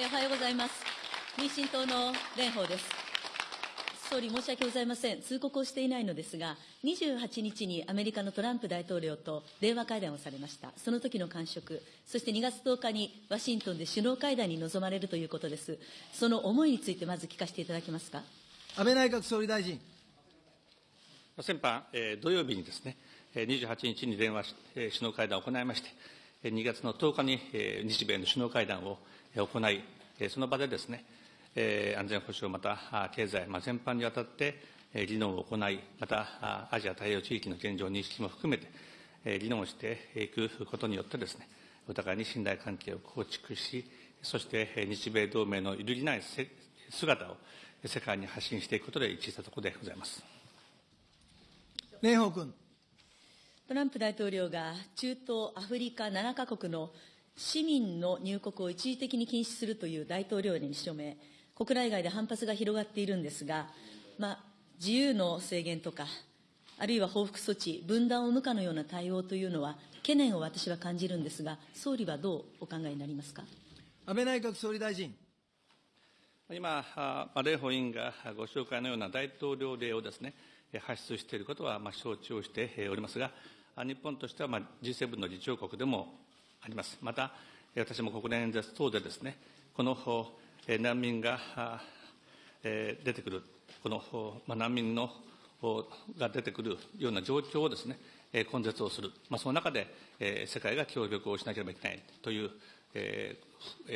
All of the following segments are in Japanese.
えおはようございます。民進党の蓮舫です。総理、申し訳ございません。通告をしていないのですが、28日にアメリカのトランプ大統領と電話会談をされました。その時の感触、そして2月10日にワシントンで首脳会談に臨まれるということです。その思いについてまず聞かせていただけますか？安倍内閣総理大臣。先般、えー、土曜日にですね、28日に電話し、首脳会談を行いまして、2月の10日に日米の首脳会談を行い、その場でですね、安全保障、また経済、全般にわたって議論を行い、またアジア太平洋地域の現状認識も含めて、議論をしていくことによってですね、お互いに信頼関係を構築し、そして日米同盟の揺るぎない姿を世界に発信していくことで一致したところでございます。蓮舫君。トランプ大統領が中東、アフリカ7カ国の市民の入国を一時的に禁止するという大統領令に署名、国内外で反発が広がっているんですが、まあ、自由の制限とか、あるいは報復措置、分断を生むかのような対応というのは、懸念を私は感じるんですが、総理はどうお考えになりますか？安倍内閣総理大臣。今、蓮舫委員がご紹介のような大統領令をですね、発出していることは承知をしておりますが、日本としては G7 の議長国でもあります。また、私も国連演説等でですね、この難民が出てくる、この難民のが出てくるような状況をですね、根絶をする、まあ、その中で世界が協力をしなければいけないという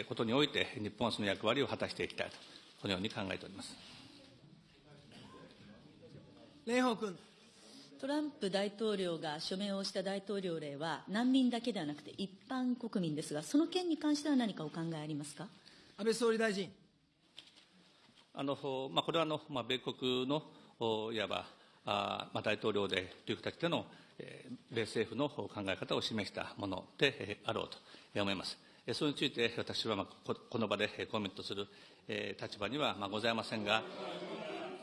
ことにおいて、日本はその役割を果たしていきたいと、このように考えております。蓮舫君。トランプ大統領が署名をした大統領令は、難民だけではなくて一般国民ですが、その件に関しては何かお考えありますか？安倍総理大臣。あのまあ、これはあの、まあ、米国のいわばあ、まあ、大統領でという形での、えー、米政府の考え方を示したもので、えー、あろうと思います。それについて私は、まあ、この場でコメントする、えー、立場には、まあ、ございませんが、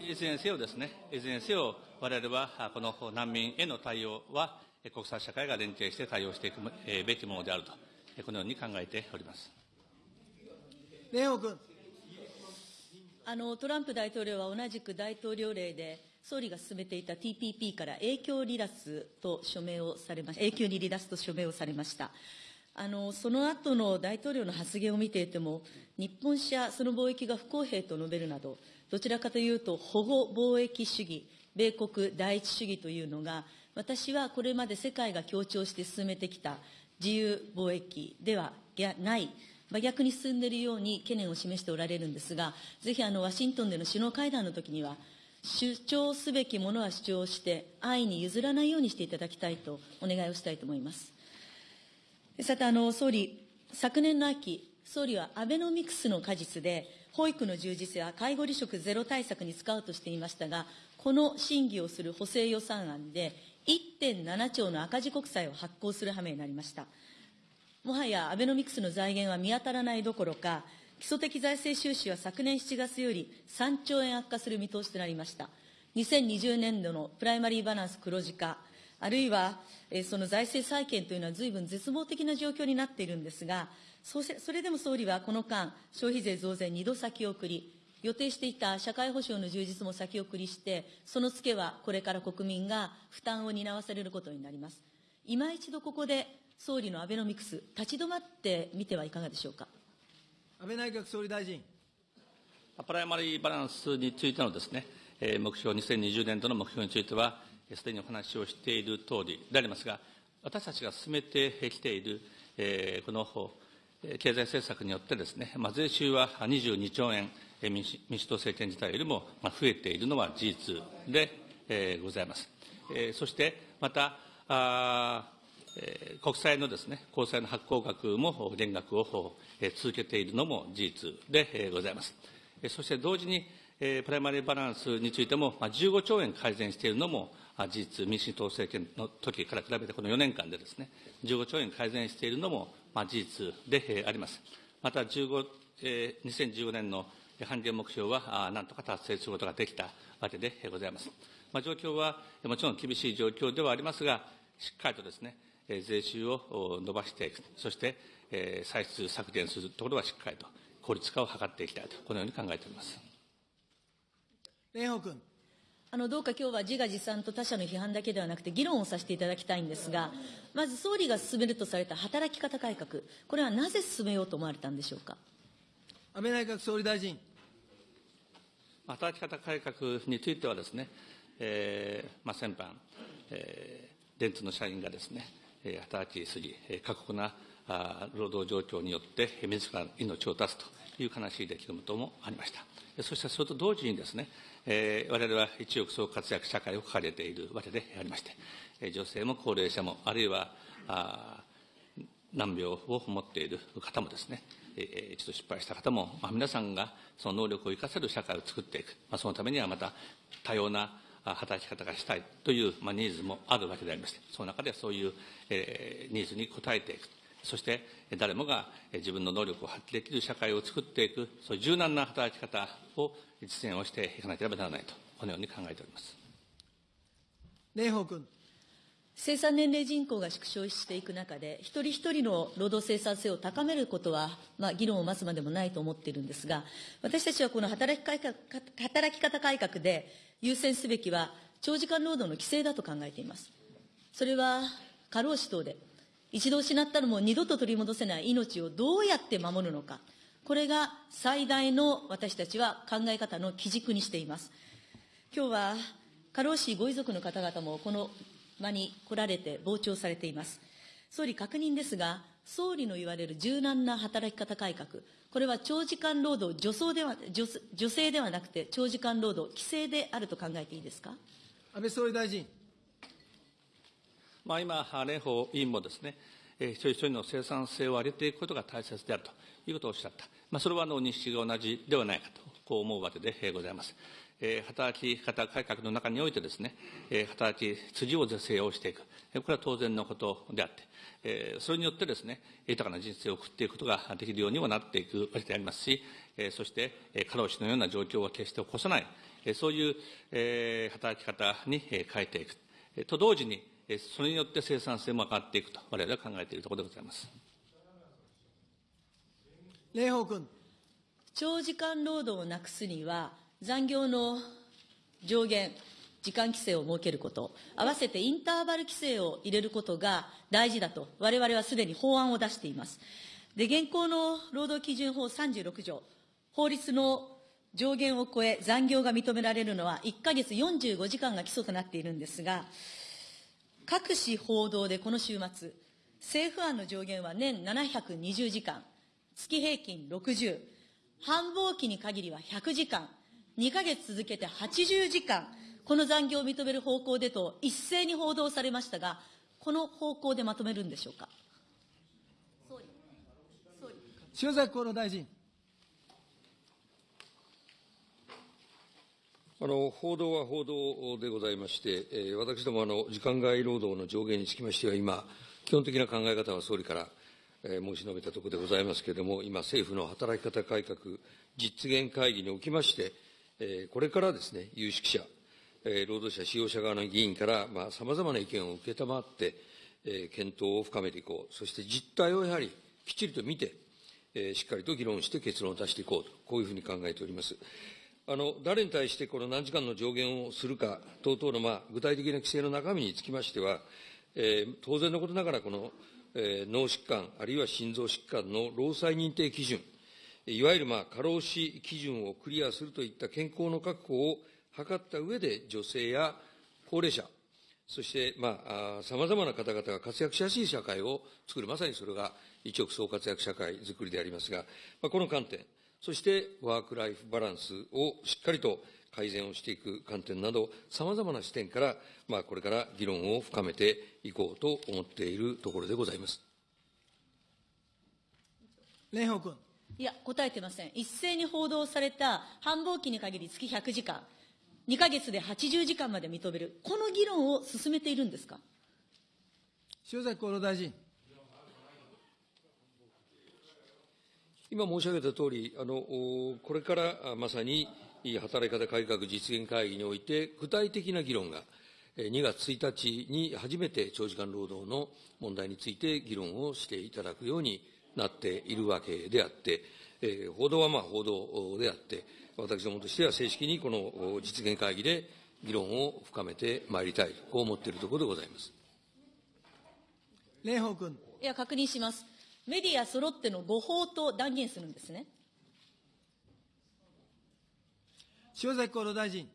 いずれにせよですね、いずれにせよ、我々はこの難民への対応は、国際社会が連携して対応していくべきものであると、このように考えております。蓮舫君。あの、トランプ大統領は同じく大統領令で、総理が進めていた TPP から影響離脱と署名をされました、永久に離脱と署名をされました。あの、その後の大統領の発言を見ていても、日本車、その貿易が不公平と述べるなど、どちらかというと、保護貿易主義、米国第一主義というのが、私はこれまで世界が強調して進めてきた自由貿易ではない、真逆に進んでいるように懸念を示しておられるんですが、ぜひあのワシントンでの首脳会談のときには、主張すべきものは主張して、安易に譲らないようにしていただきたいとお願いをしたいと思います。さて、あの総理、昨年の秋、総理はアベノミクスの果実で、保育の充実や介護離職ゼロ対策に使うとしていましたが、この審議をする補正予算案で、1.7兆の赤字国債を発行する羽目になりました。もはやアベノミクスの財源は見当たらないどころか、基礎的財政収支は昨年7月より3兆円悪化する見通しとなりました。2020年度のプライマリーバランス黒字化、あるいは、えその財政再建というのは随分絶望的な状況になっているんですが、そそれでも総理はこの間、消費税増税2度先送り、予定していた社会保障の充実も先送りして、そのツケはこれから国民が負担を担わされることになります。今一度ここで総理のアベノミクス、立ち止まってみてはいかがでしょうか？安倍内閣総理大臣。プライマリーバランスについてのですね、目標、2020年度の目標については、すでにお話をしている通りでありますが、私たちが進めてきている、この経済政策によってですね、まあ、税収は22兆円、民主民主党政権自体よりも増えているのは事実で、えー、ございます。えー、そしてまたあ、えー、国債のですね、公債の発行額も減額を、えー、続けているのも事実で、えー、ございます。えー、そして同時に、えー、プライマリーバランスについても、まあ、15兆円改善しているのも事実、民主党政権の時から比べてこの4年間でですね、15兆円改善しているのも、まあ、事実であります。また15、えー、2015年の半減目標はなんとか達成することができたわけでございます。まあ、状況はもちろん厳しい状況ではありますが、しっかりとですね、税収を伸ばしていく、そして歳出削減するところはしっかりと効率化を図っていきたいと、このように考えております。蓮舫君。あの、どうか今日は自画自賛と他者の批判だけではなくて、議論をさせていただきたいんですが、まず総理が進めるとされた働き方改革、これはなぜ進めようと思われたんでしょうか？安倍内閣総理大臣。働き方改革についてはですね、えーまあ、先般、えー、電通の社員がですね、えー働きすぎ、えー過酷な労働状況によって、自らの命を絶つという悲しい出来事もありました。そしてそれと同時にですね、えー我々は一億総活躍社会を掲げているわけでありまして、女性も高齢者も、あるいはあ難病を持っている方もですね、えー一度失敗した方も、まあ、皆さんがその能力を生かせる社会を作っていく、まあ、そのためにはまた多様な働き方がしたいという、まあ、ニーズもあるわけでありまして、その中ではそういう、えーニーズに応えていく、そしてえー誰もがえー自分の能力を発揮できる社会を作っていく、そういう柔軟な働き方を実現をしていかなければならないと、このように考えております。蓮舫君。生産年齢人口が縮小していく中で、一人一人の労働生産性を高めることは、まあ、議論を待つまでもないと思っているんですが、私たちはこの働き改革働き方改革で優先すべきは、長時間労働の規制だと考えています。それは過労死等で、一度失ったのも二度と取り戻せない命をどうやって守るのか、これが最大の私たちは考え方の基軸にしています。今日は過労死ご遺族の方々もこの場に来られて傍聴されています。総理確認ですが、総理の言われる柔軟な働き方改革、これは長時間労働女装では女、女性ではなくて長時間労働規制であると考えていいですか？安倍総理大臣。まあ、今、蓮舫委員もですね、一人一人の生産性を上げていくことが大切であるということをおっしゃった。まあ、それはあの認識が同じではないかと、こう思うわけでございます。えー働き方改革の中においてですね、えー働き筋を是正をしていく。これは当然のことであって、えーそれによってですね、豊かな人生を送っていくことができるようにもなっていくわけでありますし、えーそして、えー過労死のような状況は決して起こさない、えーそういう、えー働き方にえー変えていく。えーと同時に、それによって生産性も上がっていくと、我々は考えているところでございます。蓮舫君。長時間労働をなくすには、残業の上限、時間規制を設けること、合わせてインターバル規制を入れることが大事だと、我々はすでに法案を出しています。で、現行の労働基準法36条、法律の上限を超え残業が認められるのは1ヶ月45時間が基礎となっているんですが、各紙報道でこの週末、政府案の上限は年720時間、月平均60、繁忙期に限りは100時間、2ヶ月続けて80時間、この残業を認める方向でと一斉に報道されましたが、この方向でまとめるんでしょうか？塩崎厚労大臣。あの報道は報道でございまして、えー私どもあの、時間外労働の上限につきましては、今、基本的な考え方は総理から、えー申し述べたところでございますけれども、今、政府の働き方改革実現会議におきまして、えーこれからですね、有識者、えー労働者、使用者側の議員からさまざ、まな意見を受けたまって、えー検討を深めていこう、そして実態をやはりきっちりと見て、えーしっかりと議論して結論を出していこうと、こういうふうに考えております。あの誰に対してこの何時間の上限をするか等々の、まあ、具体的な規制の中身につきましては、えー当然のことながら、この、えー脳疾患、あるいは心臓疾患の労災認定基準、いわゆる、まあ、過労死基準をクリアするといった健康の確保を図った上で、女性や高齢者、そして、まあ、さまざまな方々が活躍しやすい社会を作る、まさにそれが一億総活躍社会づくりでありますが、まあ、この観点、そしてワークライフバランスをしっかりと改善をしていく観点など、さまざまな視点から、まあ、これから議論を深めていこうと思っているところでございます。蓮舫君。いや、答えてません。一斉に報道された繁忙期に限り月100時間、2ヶ月で80時間まで認める、この議論を進めているんですか？塩崎厚労大臣。今申し上げたとおり、あのおこれからあまさに働き方改革実現会議において、具体的な議論が、えー2月1日に初めて長時間労働の問題について議論をしていただくようになっているわけであって、えー報道はまあ報道であって、私どもとしては正式にこの実現会議で議論を深めてまいりたい、こう思っているところでございます。蓮舫君。いや、確認します。メディア揃っての誤報と断言するんですね。塩崎厚労大臣。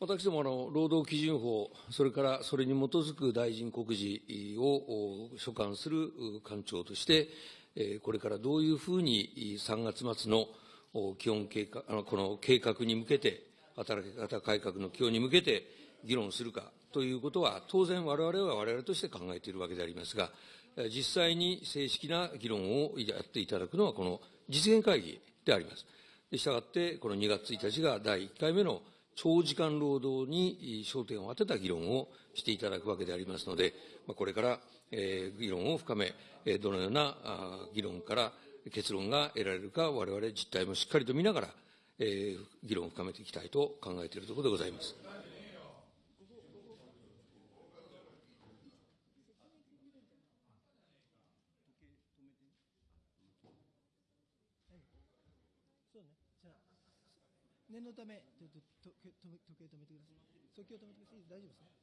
私どもあの労働基準法、それからそれに基づく大臣告示をお所管するう官庁として、えーこれからどういうふうにい3月末のお基本計画あのこの計画に向けて、働き方改革の基本に向けて議論するかということは、当然、われわれはわれわれとして考えているわけでありますが、え実際に正式な議論をやっていただくのは、この実現会議であります。したがって、この2月1日が第1回目の長時間労働に焦点を当てた議論をしていただくわけでありますので、まこれから、えー議論を深め、えどのようなあ議論から結論が得られるか、我々実態もしっかりと見ながら、えー議論を深めていきたいと考えているところでございます。念のため、ちょっととけ止め時計止めてください。時計を止めてください。大丈夫ですね。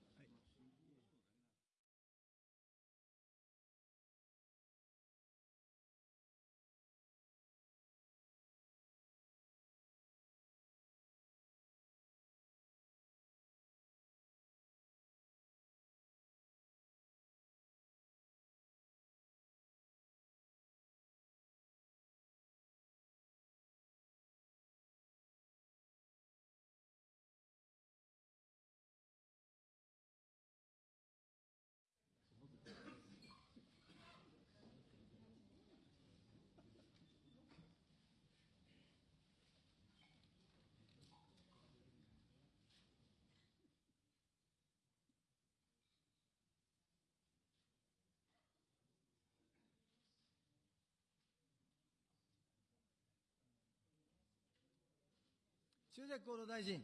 はい。塩崎厚労大臣。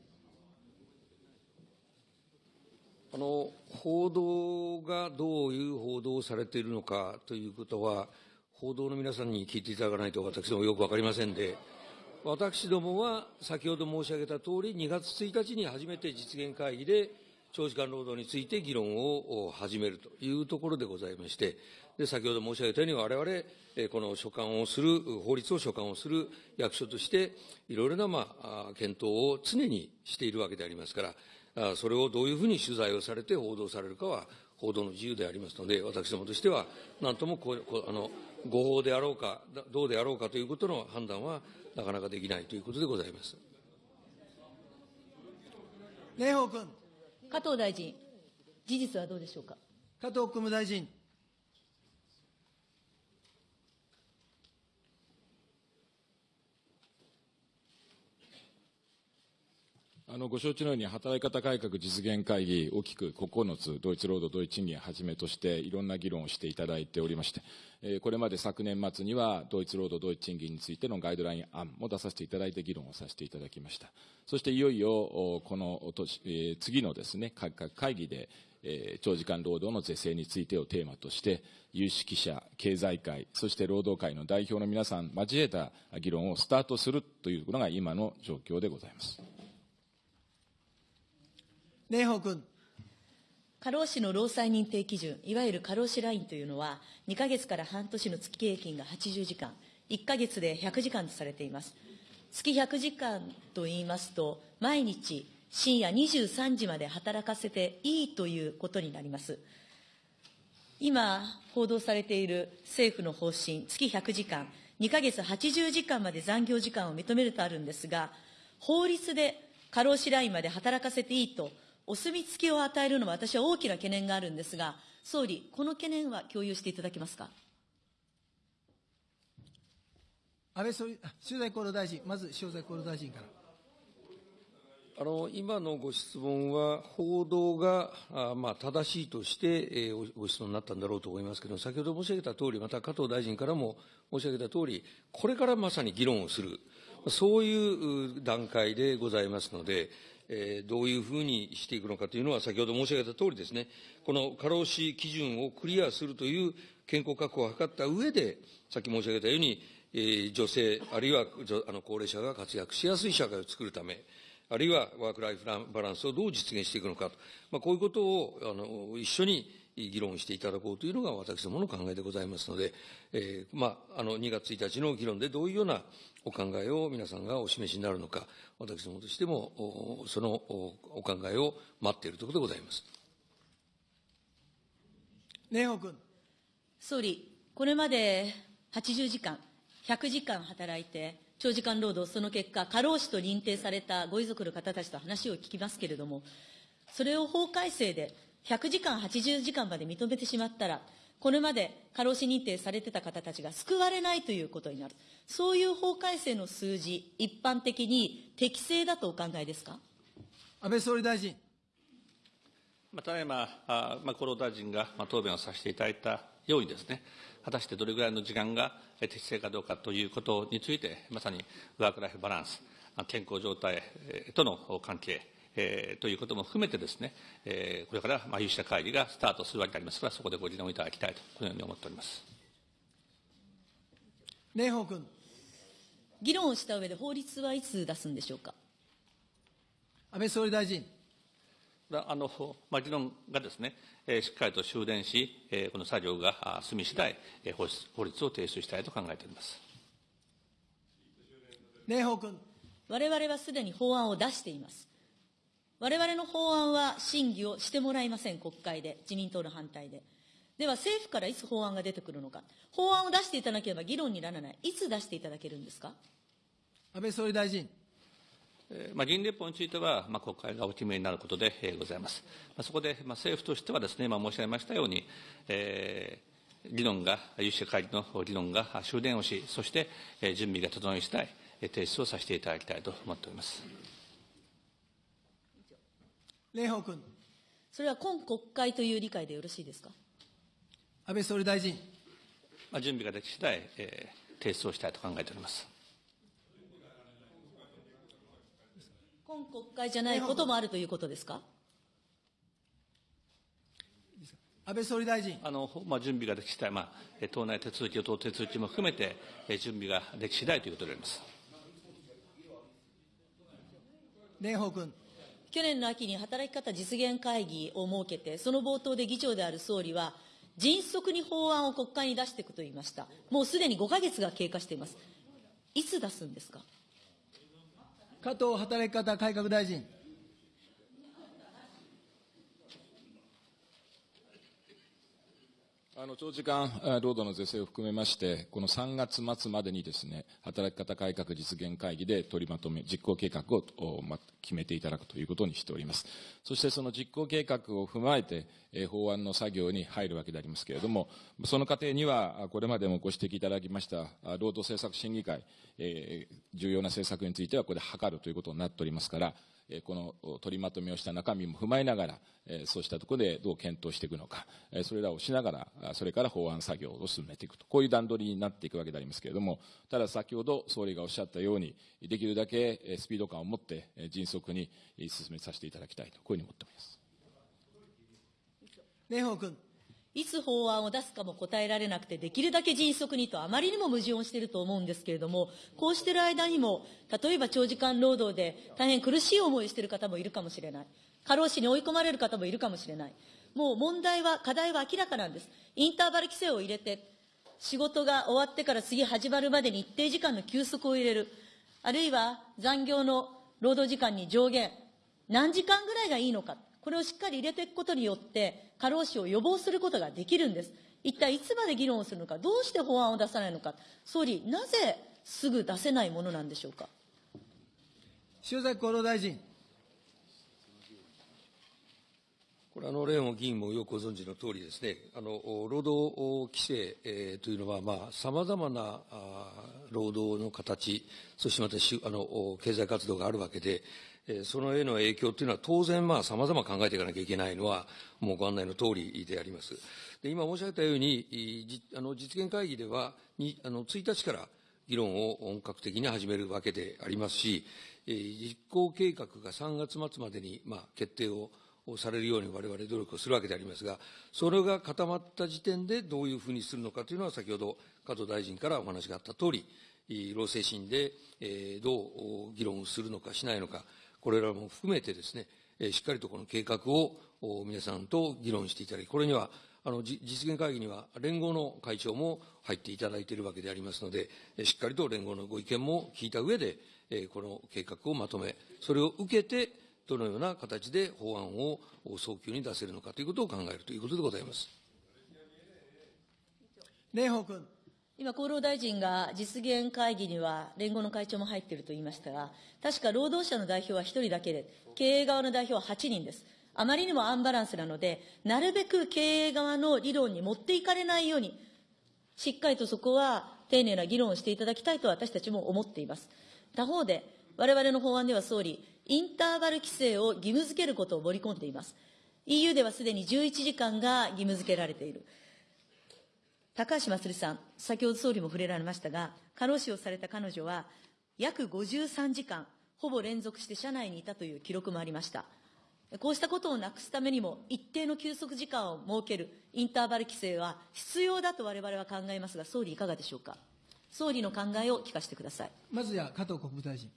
あの報道がどういう報道をされているのかということは、報道の皆さんに聞いていただかないと私どもよくわかりませんで、私どもは先ほど申し上げた通り、2月1日に初めて実現会議で長時間労働について議論を始めるというところでございまして、で先ほど申し上げたように、我々、えーこの所管をする、法律を所管をする役所として、いろいろな、まあ、検討を常にしているわけでありますから、あそれをどういうふうに取材をされて報道されるかは報道の自由でありますので、私どもとしては、なんともこうこうあの誤報であろうか、だどうであろうかということの判断はなかなかできないということでございます。蓮舫君。加藤大臣、事実はどうでしょうか？加藤国務大臣。あのご承知のように、働き方改革実現会議、大きく9つ、同一労働同一賃金をはじめとして、いろんな議論をしていただいておりまして、えーこれまで昨年末には、同一労働同一賃金についてのガイドライン案も出させていただいて、議論をさせていただきました。そしていよいよ、この年、えー次のですね、改革会議で、えー長時間労働の是正についてをテーマとして、有識者、経済界、そして労働界の代表の皆さん交えた議論をスタートするというのが今の状況でございます。蓮舫君。過労死の労災認定基準、いわゆる過労死ラインというのは、2ヶ月から半年の月平均が80時間、1ヶ月で100時間とされています。月100時間と言いますと、毎日深夜23時まで働かせていいということになります。今、報道されている政府の方針、月100時間、2ヶ月80時間まで残業時間を認めるとあるんですが、法律で過労死ラインまで働かせていいと、お墨付きを与えるのは私は大きな懸念があるんですが、総理、この懸念は共有していただけますか？安倍総理、あ塩崎厚労大臣。まず塩崎厚労大臣から。あの今のご質問は、報道があまあ正しいとして、えーごご質問になったんだろうと思いますけれども、先ほど申し上げた通り、また加藤大臣からも申し上げた通り、これからまさに議論をする、そういうう段階でございますので、えーどういうふうにしていくのかというのは、先ほど申し上げた通りですね、この過労死基準をクリアするという健康確保を図った上で、さっき申し上げたように、えー、女性、あるいはあの高齢者が活躍しやすい社会を作るため、あるいはワークライフバランスをどう実現していくのかと、まあ、こういうことをあの一緒に議論していただこうというのが私どもの考えでございますので、えーまあ、あの2月1日の議論でどういうようなお考えを皆さんがお示しになるのか、私どもとしてもそのお考えを待っているところでございます。蓮舫君。総理、これまで80時間、100時間働いて、長時間労働、その結果、過労死と認定されたご遺族の方たちと話を聞きますけれども、それを法改正で100時間、80時間まで認めてしまったら、これまで過労死認定されてた方たちが救われないということになる。そういう法改正の数字、一般的に適正だとお考えですか？安倍総理大臣。ただいま、あまあ、厚労大臣が、まあ、答弁をさせていただいたようにですね、果たしてどれぐらいの時間が適正かどうかということについて、まさにワークライフバランス、健康状態との関係、えー、ということも含めてですね、えー、これから、まあ、有識者会議がスタートするわけでありますから、そこでご議論いただきたいと、このように思っております。蓮舫君。議論をした上で法律はいつ出すんでしょうか？安倍総理大臣。あの、まあ、議論がですね、えー、しっかりと終電し、えー、この作業が済み次第、えー、法律法律を提出したいと考えております。蓮舫君。我々はすでに法案を出しています。我々の法案は審議をしてもらいません、国会で、自民党の反対で。では政府からいつ法案が出てくるのか、法案を出していただければ議論にならない、いつ出していただけるんですか？安倍総理大臣。まあ、議員立法については、まあ、国会がお決めになることで、えー、ございます。まあ、そこで、まあ、政府としてはですね、今申し上げましたように、えー、議論が、有識者会議の議論が終電をし、そして、えー、準備が整い次第、提出をさせていただきたいと思っております。蓮舫君。それは今国会という理解でよろしいですか？安倍総理大臣。まあ、準備ができ次第、えー、提出をしたいと考えております。今国会じゃないこともあるということですか？安倍総理大臣。あの、まあ、準備ができ次第、まあ、党内手続き、党手続きも含めて、準備ができ次第ということであります。蓮舫君。去年の秋に働き方実現会議を設けて、その冒頭で議長である総理は、迅速に法案を国会に出していくと言いました。もうすでに5か月が経過しています。いつ出すんですか？加藤働き方改革大臣。あの長時間労働の是正を含めまして、この3月末までにですね、働き方改革実現会議で取りまとめ、実行計画を、決めていただくということにしております。そしてその実行計画を踏まえて、法案の作業に入るわけでありますけれども、その過程には、これまでもご指摘いただきました、労働政策審議会、重要な政策についてはこれで諮るということになっておりますから、この取りまとめをした中身も踏まえながら、そうしたところでどう検討していくのか、それらをしながら、それから法案作業を進めていくと、こういう段取りになっていくわけでありますけれども、ただ先ほど総理がおっしゃったように、できるだけスピード感を持って迅速に進めさせていただきたいと、こういうふうに思っております。蓮舫君。いつ法案を出すかも答えられなくて、できるだけ迅速にと、あまりにも矛盾をしていると思うんですけれども、こうしている間にも、例えば長時間労働で大変苦しい思いをしている方もいるかもしれない。過労死に追い込まれる方もいるかもしれない。もう問題は、課題は明らかなんです。インターバル規制を入れて、仕事が終わってから次始まるまでに一定時間の休息を入れる。あるいは残業の労働時間に上限。何時間ぐらいがいいのか。これをしっかり入れていくことによって、過労死を予防することができるんです。一体いつまで議論をするのか、どうして法案を出さないのか、総理、なぜすぐ出せないものなんでしょうか。塩崎厚労大臣。これ、あの、レオン議員もよくご存知の通りですね、あの、労働規制、えー、というのは、まあ、様々なあ労働の形、そしてまたし、あの、経済活動があるわけで、そのへの影響というのは当然まあ様々考えていかなきゃいけないのはもうご案内の通りであります。で今申し上げたように、あの実現会議ではにあの1日から議論を本格的に始めるわけでありますし、実行計画が3月末までにまあ決定をされるようにわれわれ努力をするわけでありますが、それが固まった時点でどういうふうにするのかというのは、先ほど加藤大臣からお話があったとおり、労政審で、どう議論するのかしないのか、これらも含めてですね、しっかりとこの計画を皆さんと議論していただき、これにはあの実現会議には連合の会長も入っていただいているわけでありますので、しっかりと連合のご意見も聞いた上で、この計画をまとめ、それを受けて、どのような形で法案を早急に出せるのかということを考えるということでございます。蓮舫君。今、厚労大臣が実現会議には連合の会長も入っていると言いましたが、確か労働者の代表は1人だけで、経営側の代表は8人です。あまりにもアンバランスなので、なるべく経営側の理論に持っていかれないように、しっかりとそこは丁寧な議論をしていただきたいと私たちも思っています。他方で、我々の法案では総理、インターバル規制を義務付けることを盛り込んでいます。EU ではすでに11時間が義務付けられている。高橋まつりさん、先ほど総理も触れられましたが、過労死をされた彼女は、約53時間、ほぼ連続して車内にいたという記録もありました。こうしたことをなくすためにも、一定の休息時間を設けるインターバル規制は必要だと我々は考えますが、総理いかがでしょうか？総理の考えを聞かせてください。まずは加藤国務大臣。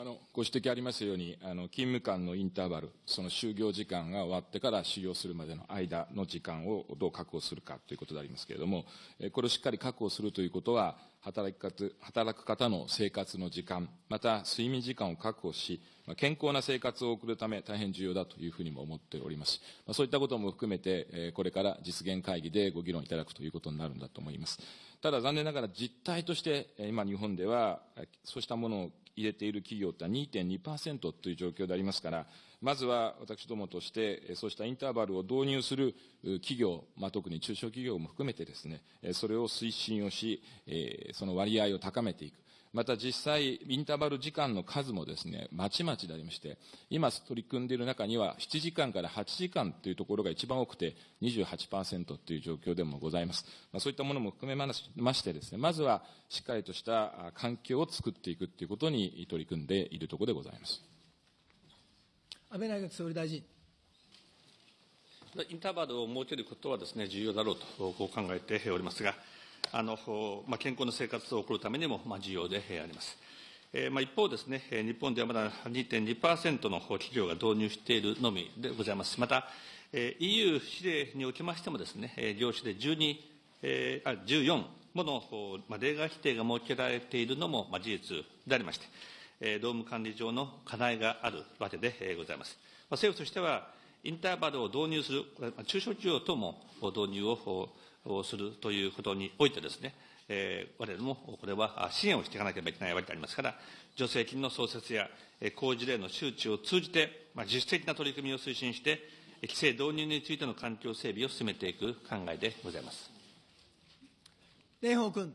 あのご指摘ありますように、あの勤務間のインターバル、その就業時間が終わってから修行するまでの間の時間をどう確保するかということでありますけれども、これをしっかり確保するということは、働き方働く方の生活の時間、また睡眠時間を確保し、健康な生活を送るため大変重要だというふうにも思っております。そういったことも含めて、これから実現会議でご議論いただくということになるんだと思います。ただ残念ながら実態として、今日本では、そうしたものを入れている企業って2.2%という状況でありますから、まずは私どもとして、そうしたインターバルを導入する企業、まあ、特に中小企業も含めてですね、それを推進をし、その割合を高めていく。また実際、インターバル時間の数もですね、まちまちでありまして、今取り組んでいる中には、7時間から8時間というところが一番多くて、28%という状況でもございます。まあ、そういったものも含めましてですね、まずはしっかりとした環境を作っていくということに取り組んでいるところでございます。安倍内閣総理大臣。インターバルを設けることはですね、重要だろうとこう考えておりますが、あの、まあ、健康な生活を送るためにも、まあ、重要であります。えーまあ、一方ですね、日本ではまだ2.2%の企業が導入しているのみでございます。また、えー、EU 指令におきましてもですね、業種で12、えー、あ14もの、まあ、例外規定が設けられているのも、まあ、事実でありまして、えー、労務管理上の課題があるわけでございます。まあ、政府としては、インターバルを導入する、中小企業とも導入ををするということにおいてですね、えー、我々もこれは支援をしていかなければいけないわけでありますから、助成金の創設や工事例の周知を通じて、まあ、自主的な取り組みを推進して、規制導入についての環境整備を進めていく考えでございます。蓮舫君。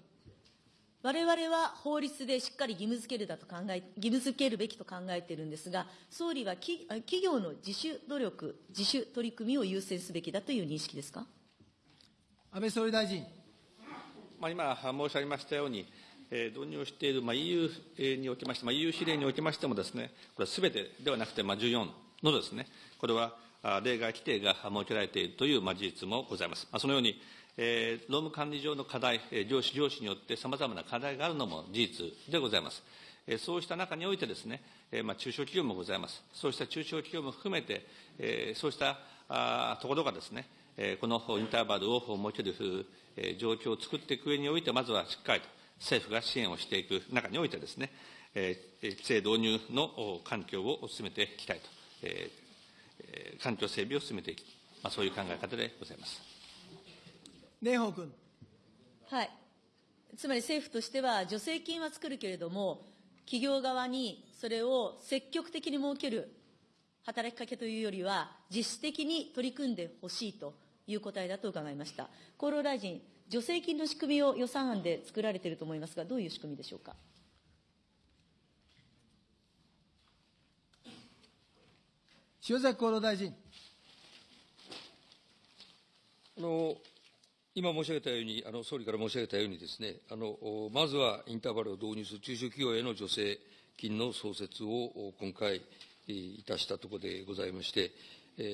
我々は法律でしっかり義務付けるだと考え、義務付けるべきと考えているんですが、総理は企業の自主努力、自主取り組みを優先すべきだという認識ですか？安倍総理大臣。まあ、今申し上げましたように、えー、導入している、まあ、EU におきまして、まあ、EU 指令におきましてもですね、これはすべてではなくて、まあ、14のですね、これは例外規定が設けられているという、まあ、事実もございます。まあ、そのように、えー、労務管理上の課題、上司、上司によってさまざまな課題があるのも事実でございます。そうした中においてですね、まあ、中小企業もございます。そうした中小企業も含めて、そうしたところがですね、このインターバルを設ける状況を作っていく上において、まずはしっかりと政府が支援をしていく中においてですね、規制導入の環境を進めていきたいと、環境整備を進めていき、まあ、そういう考え方でございます。蓮舫君。はい。つまり政府としては、助成金は作るけれども、企業側にそれを積極的に設ける働きかけというよりは、実質的に取り組んでほしいという答えだと伺いました。厚労大臣、助成金の仕組みを予算案で作られていると思いますが、どういう仕組みでしょうか？塩崎厚労大臣。あの今申し上げたように、あの総理から申し上げたようにですね、あのまずはインターバルを導入する中小企業への助成金の創設を今回いたしたところでございまして、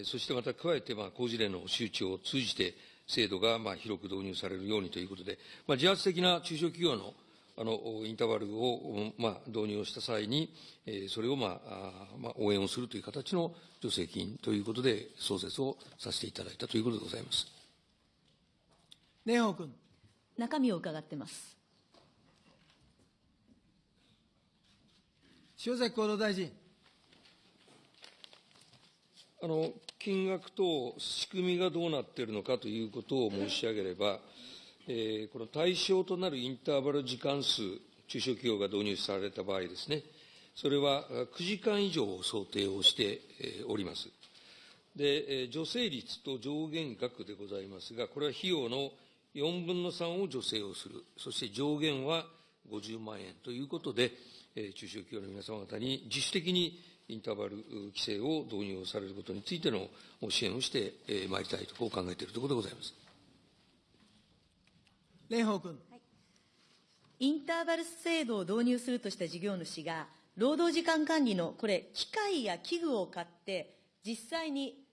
そしてまた加えて、工事例の周知を通じて、制度が広く導入されるようにということで、自発的な中小企業のあのインターバルを、まあ、導入をした際に、それを、まあまあ、応援をするという形の助成金ということで、創設をさせていただいたということでございます。蓮舫君。中身を伺ってます。塩崎厚労大臣。あの金額と仕組みがどうなっているのかということを申し上げれば、えー、この対象となるインターバル時間数、中小企業が導入された場合ですね、それは9時間以上を想定をしております。で、助成率と上限額でございますが、これは費用の4分の3を助成をする、そして上限は50万円ということで、中小企業の皆様方に自主的にインターバル規制を導入されることについての支援をしてまいりたいと、こう考えているところでございます。蓮舫君。はい、インターバル制度を導入するとした事業主が、労働時間管理のこれ、機械や器具を買って、実際に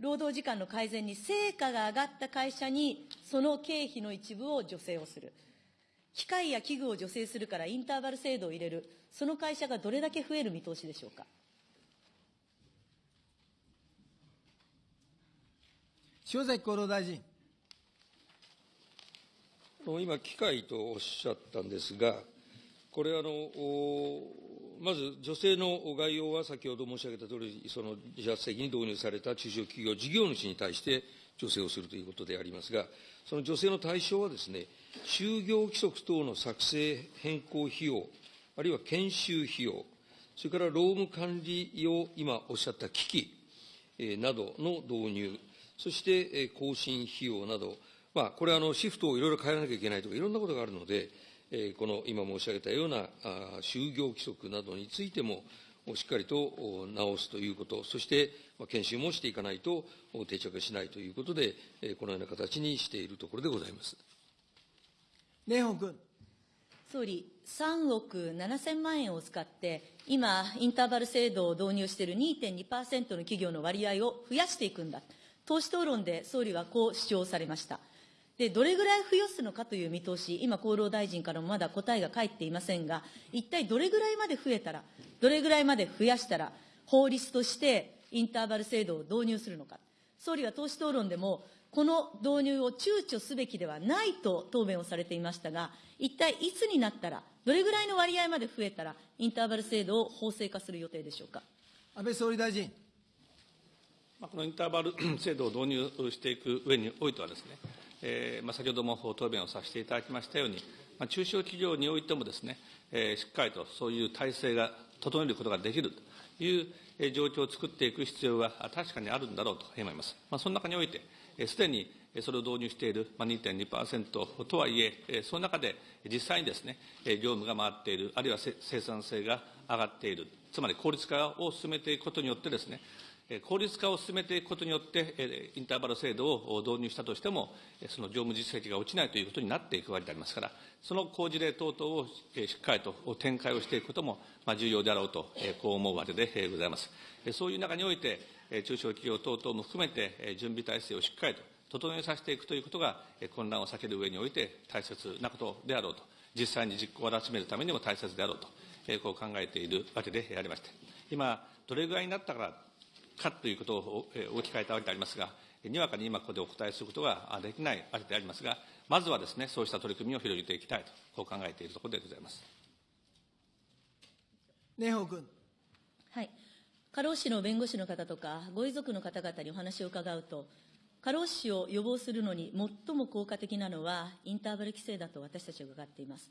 労働時間の改善に成果が上がった会社に、その経費の一部を助成をする。機械や器具を助成するからインターバル制度を入れる、その会社がどれだけ増える見通しでしょうか。塩崎厚労大臣。今、機械とおっしゃったんですが、これあの、まず女性の概要は先ほど申し上げたとおり、その自発的に導入された中小企業、事業主に対して助成をするということでありますが、その助成の対象はですね、就業規則等の作成変更費用、あるいは研修費用、それから労務管理用、今おっしゃった機器、などの導入、そして、更新費用など、まあ、これはあのシフトをいろいろ変えなきゃいけないとか、いろんなことがあるので、えこの今申し上げたようなあ就業規則などについても、しっかりと直すということ、そして研修もしていかないと定着しないということで、このような形にしているところでございます。蓮舫君。総理、3億7000万円を使って、今、インターバル制度を導入している2.2%の企業の割合を増やしていくんだ。党首討論で総理はこう主張されました。で、どれぐらい増やするのかという見通し、今、厚労大臣からもまだ答えが返っていませんが、一体どれぐらいまで増えたら、どれぐらいまで増やしたら、法律としてインターバル制度を導入するのか。総理は党首討論でも、この導入を躊躇すべきではないと答弁をされていましたが、一体いつになったら、どれぐらいの割合まで増えたら、インターバル制度を法制化する予定でしょうか。安倍総理大臣。このインターバル 制度を導入していく上においてはですね、えーまあ、先ほども答弁をさせていただきましたように、まあ、中小企業においてもですね、えー、しっかりとそういう体制が整えることができるという状況を作っていく必要が確かにあるんだろうと思います。まあ、その中において、すでにそれを導入している2.2%とはいえ、その中で実際にですね、業務が回っている、あるいは生産性が上がっている、つまり効率化を進めていくことによってですね、効率化を進めていくことによって、インターバル制度を導入したとしても、その業務実績が落ちないということになっていくわけでありますから、その工事例等々をしっかりと展開をしていくことも重要であろうと、こう思うわけでございます。そういう中において、中小企業等々も含めて、準備体制をしっかりと整えさせていくということが、混乱を避ける上において大切なことであろうと、実際に実行を集めるためにも大切であろうと、こう考えているわけでありまして、今、どれぐらいになったからかということを置き換えたわけでありますが、にわかに今ここでお答えすることができないわけでありますが、まずはですね、そうした取り組みを広げていきたいと、こう考えているところでございます。蓮舫君。はい。過労死の弁護士の方とか、ご遺族の方々にお話を伺うと、過労死を予防するのに最も効果的なのは、インターバル規制だと私たちは伺っています。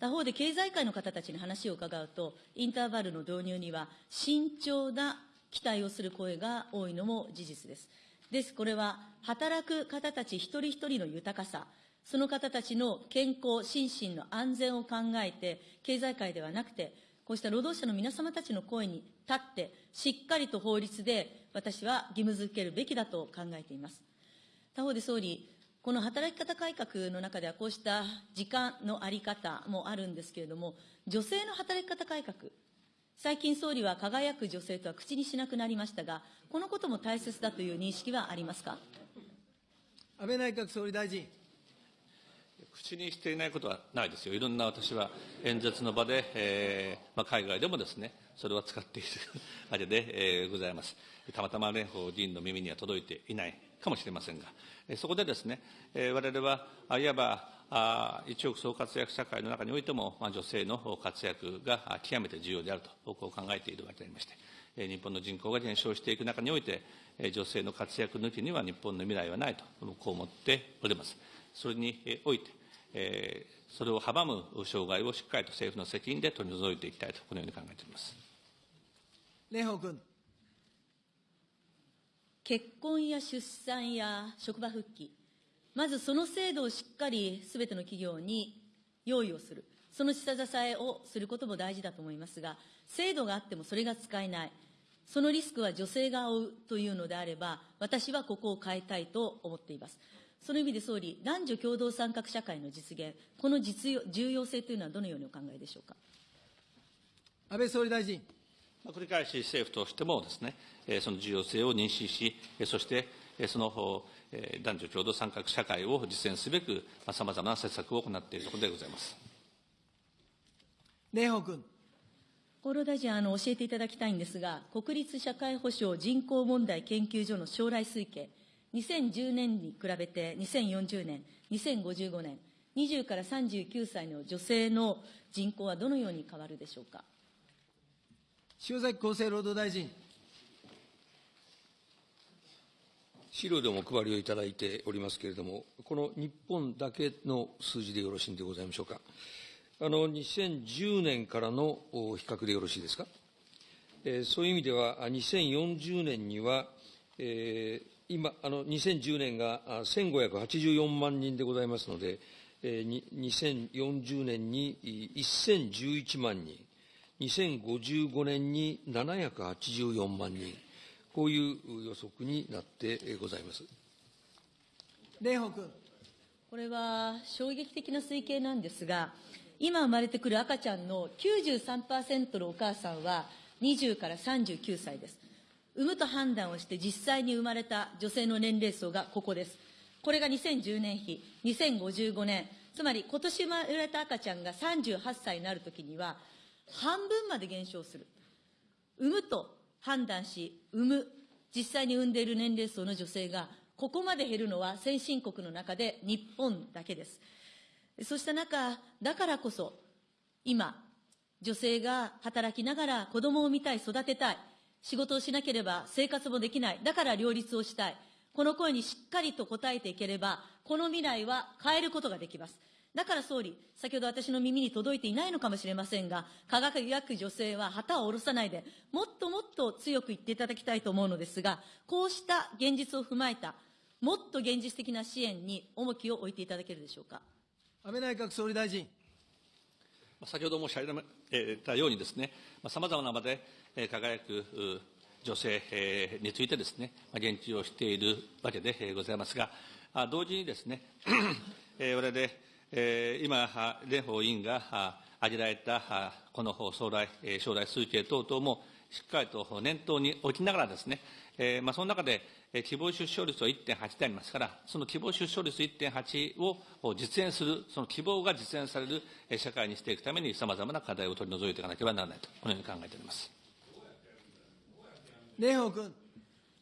他方で経済界の方たちに話を伺うと、インターバルの導入には慎重な期待をする声が多いのも事実です。です、これは働く方たち一人一人の豊かさ、その方たちの健康、心身の安全を考えて、経済界ではなくて、こうした労働者の皆様たちの声に立って、しっかりと法律で私は義務づけるべきだと考えています。他方で総理、この働き方改革の中では、こうした時間の在り方もあるんですけれども、女性の働き方改革、最近総理は輝く女性とは口にしなくなりましたが、このことも大切だという認識はありますか？安倍内閣総理大臣。口にしていないことはないですよ。いろんな私は演説の場で、えーまあ、海外でもですね、それは使っているわけで、えー、ございます。たまたま蓮舫議員の耳には届いていないかもしれませんが、えー、そこでですね、えー、我々は、あいわば、あ一億総活躍社会の中においても、まあ、女性の活躍が極めて重要であると、僕は考えているわけでありまして、えー、日本の人口が減少していく中において、えー、女性の活躍抜きには日本の未来はないと、こう思っております。それにおいて、えー、それを阻む障害をしっかりと政府の責任で取り除いていきたいと、このように考えております。蓮舫君。結婚や出産や職場復帰、まずその制度をしっかりすべての企業に用意をする、その下支えをすることも大事だと思いますが、制度があってもそれが使えない、そのリスクは女性が負うというのであれば、私はここを変えたいと思っています。その意味で総理、男女共同参画社会の実現、この実用重要性というのはどのようにお考えでしょうか？安倍総理大臣。繰り返し政府としてもですね、その重要性を認識し、そしてその男女共同参画社会を実践すべく、さまざまな施策を行っているところでございます。蓮舫君。厚労大臣、あの、教えていただきたいんですが、国立社会保障人口問題研究所の将来推計、2010年に比べて2040年、2055年、20から39歳の女性の人口はどのように変わるでしょうか？塩崎厚生労働大臣。資料でもお配りをいただいておりますけれども、この日本だけの数字でよろしいんでございましょうか。あの、2010年からの比較でよろしいですか？えー、そういう意味では、2040年には、えー、今、あの、2010年が1584万人でございますので、えー、2040年に1011万人、2055年に784万人、こういう予測になってございます。蓮舫君。これは衝撃的な推計なんですが、今生まれてくる赤ちゃんの93%のお母さんは20から39歳です。産むと判断をして実際に生まれた女性の年齢層がここです。これが2010年比、2055年、つまり今年生まれた赤ちゃんが38歳になるときには、半分まで減少する。産むと判断し、産む、実際に産んでいる年齢層の女性が、ここまで減るのは先進国の中で日本だけです。そうした中、だからこそ、今、女性が働きながら子供を産みたい、育てたい、仕事をしなければ生活もできない。だから両立をしたい。この声にしっかりと応えていければ、この未来は変えることができます。だから総理、先ほど私の耳に届いていないのかもしれませんが、科学学女性は旗を下ろさないで、もっともっと強く言っていただきたいと思うのですが、こうした現実を踏まえた、もっと現実的な支援に重きを置いていただけるでしょうか？安倍内閣総理大臣。先ほど申し上げたようにですね、さまざまな場で輝く女性についてですね、言及をしているわけでございますが、同時にですね、我々、今、蓮舫委員が挙げられたこの将来将来推計等々もしっかりと念頭に置きながらですね、まあ、その中で希望出生率は1.8でありますから、その希望出生率1.8を実現する、その希望が実現される社会にしていくために、さまざまな課題を取り除いていかなければならないと、このように考えております。蓮舫君。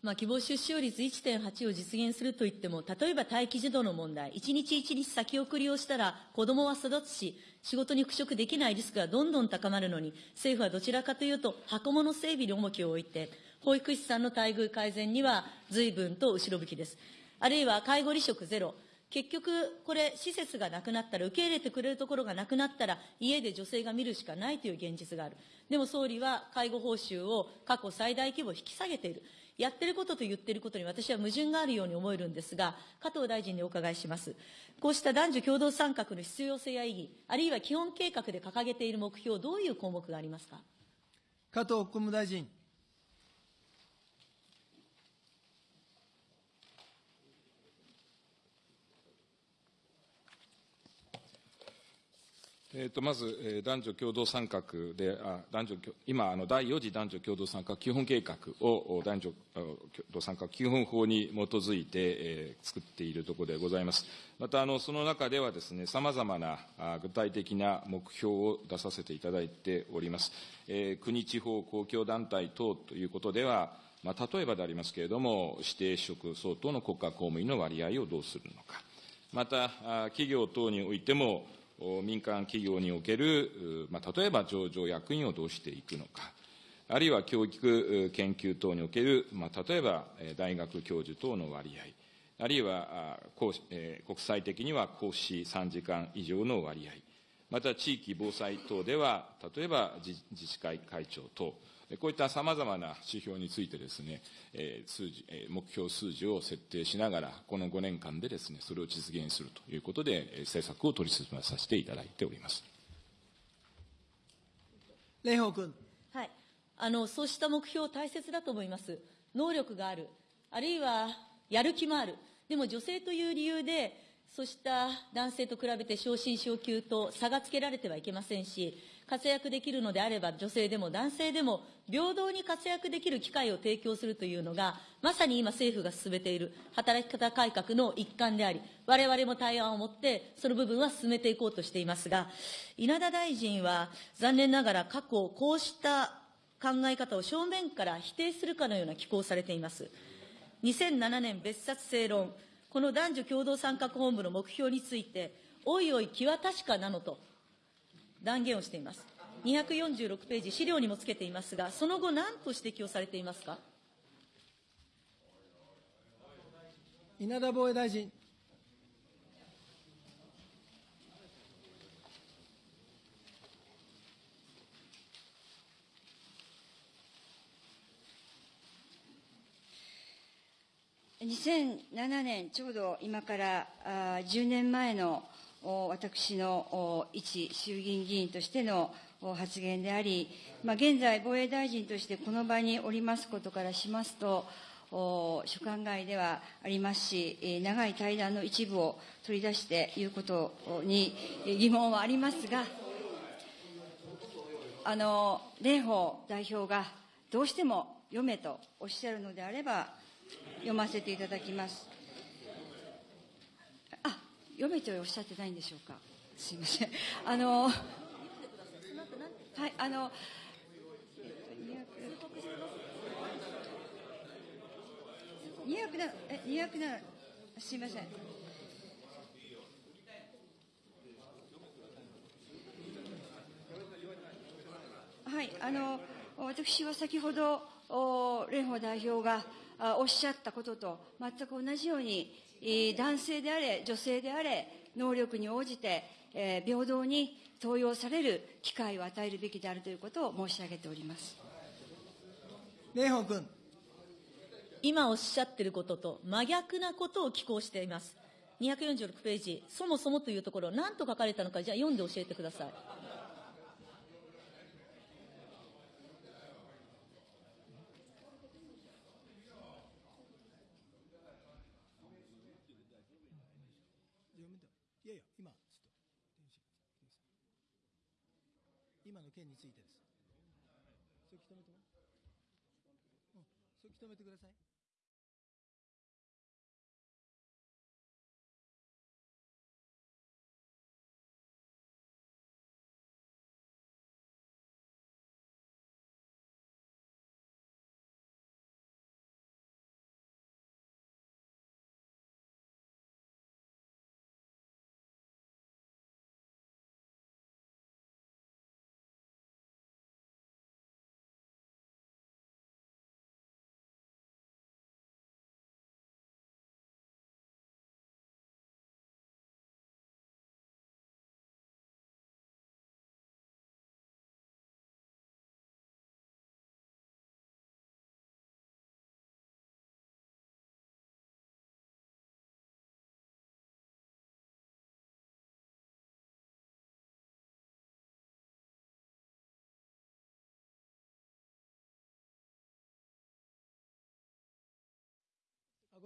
まあ、希望出生率1.8を実現するといっても、例えば待機児童の問題、一日一日先送りをしたら子供は育つし、仕事に復職できないリスクがどんどん高まるのに、政府はどちらかというと、箱物整備に重きを置いて、保育士さんの待遇改善には随分と後ろ向きです。あるいは介護離職ゼロ。結局、これ、施設がなくなったら、受け入れてくれるところがなくなったら、家で女性が見るしかないという現実がある。でも総理は介護報酬を過去最大規模引き下げている。やってることと言ってることに私は矛盾があるように思えるんですが、加藤大臣にお伺いします。こうした男女共同参画の必要性や意義、あるいは基本計画で掲げている目標、どういう項目がありますか？加藤国務大臣。えー、とまず、えー、男女共同参画で、あ男女今あの、第4次男女共同参画基本計画を男女共同参画基本法に基づいて、えー、作っているところでございます。またあの、その中ではですね、さまざまなあ具体的な目標を出させていただいております。えー、国、地方、公共団体等ということでは、まあ、例えばでありますけれども、指定職相当の国家公務員の割合をどうするのか。また、企業等においても、民間企業における、まあ、例えば上場役員をどうしていくのか、あるいは教育研究等における、まあ、例えば大学教授等の割合、あるいは国際的には講師3時間以上の割合、また地域防災等では、例えば自治会会長等、こういったさまざまな指標についてですね、数字、目標数字を設定しながら、この5年間でですね、それを実現するということで、政策を取り進めさせていただいております。蓮舫君。はい。あの、そうした目標大切だと思います。能力がある。あるいは、やる気もある。でも女性という理由で、そうした男性と比べて昇進昇給と差がつけられてはいけませんし、活躍できるのであれば、女性でも男性でも平等に活躍できる機会を提供するというのが、まさに今政府が進めている働き方改革の一環であり、我々も対案を持って、その部分は進めていこうとしていますが、稲田大臣は残念ながら過去、こうした考え方を正面から否定するかのような寄稿されています。2007年別冊正論、この男女共同参画本部の目標について、おいおい気は確かなのと断言をしています。246ページ、資料にもつけていますが、その後、何と指摘をされていますか？稲田防衛大臣。2007年、ちょうど今からあ10年前の私の一衆議院議員としての発言であり、まあ、現在、防衛大臣としてこの場におりますことからしますと、所管外ではありますし、長い対談の一部を取り出して言うことに疑問はありますが、あの、蓮舫代表がどうしても読めとおっしゃるのであれば、読ませていただきます。読めとおっしゃってないんでしょうか？すみません。あの、はい、あの、二百な、え、二百な、すみません。はい、あの、私は先ほど、蓮舫代表がおっしゃったことと全く同じように、男性であれ、女性であれ、能力に応じて、えー、平等に登用される機会を与えるべきであるということを申し上げております。蓮舫君。今おっしゃっていることと真逆なことを寄稿しています。246ページ、そもそもというところ、何と書かれたのか、じゃあ読んで教えてください。件についてです。それ認めても、うん、それ認めてください。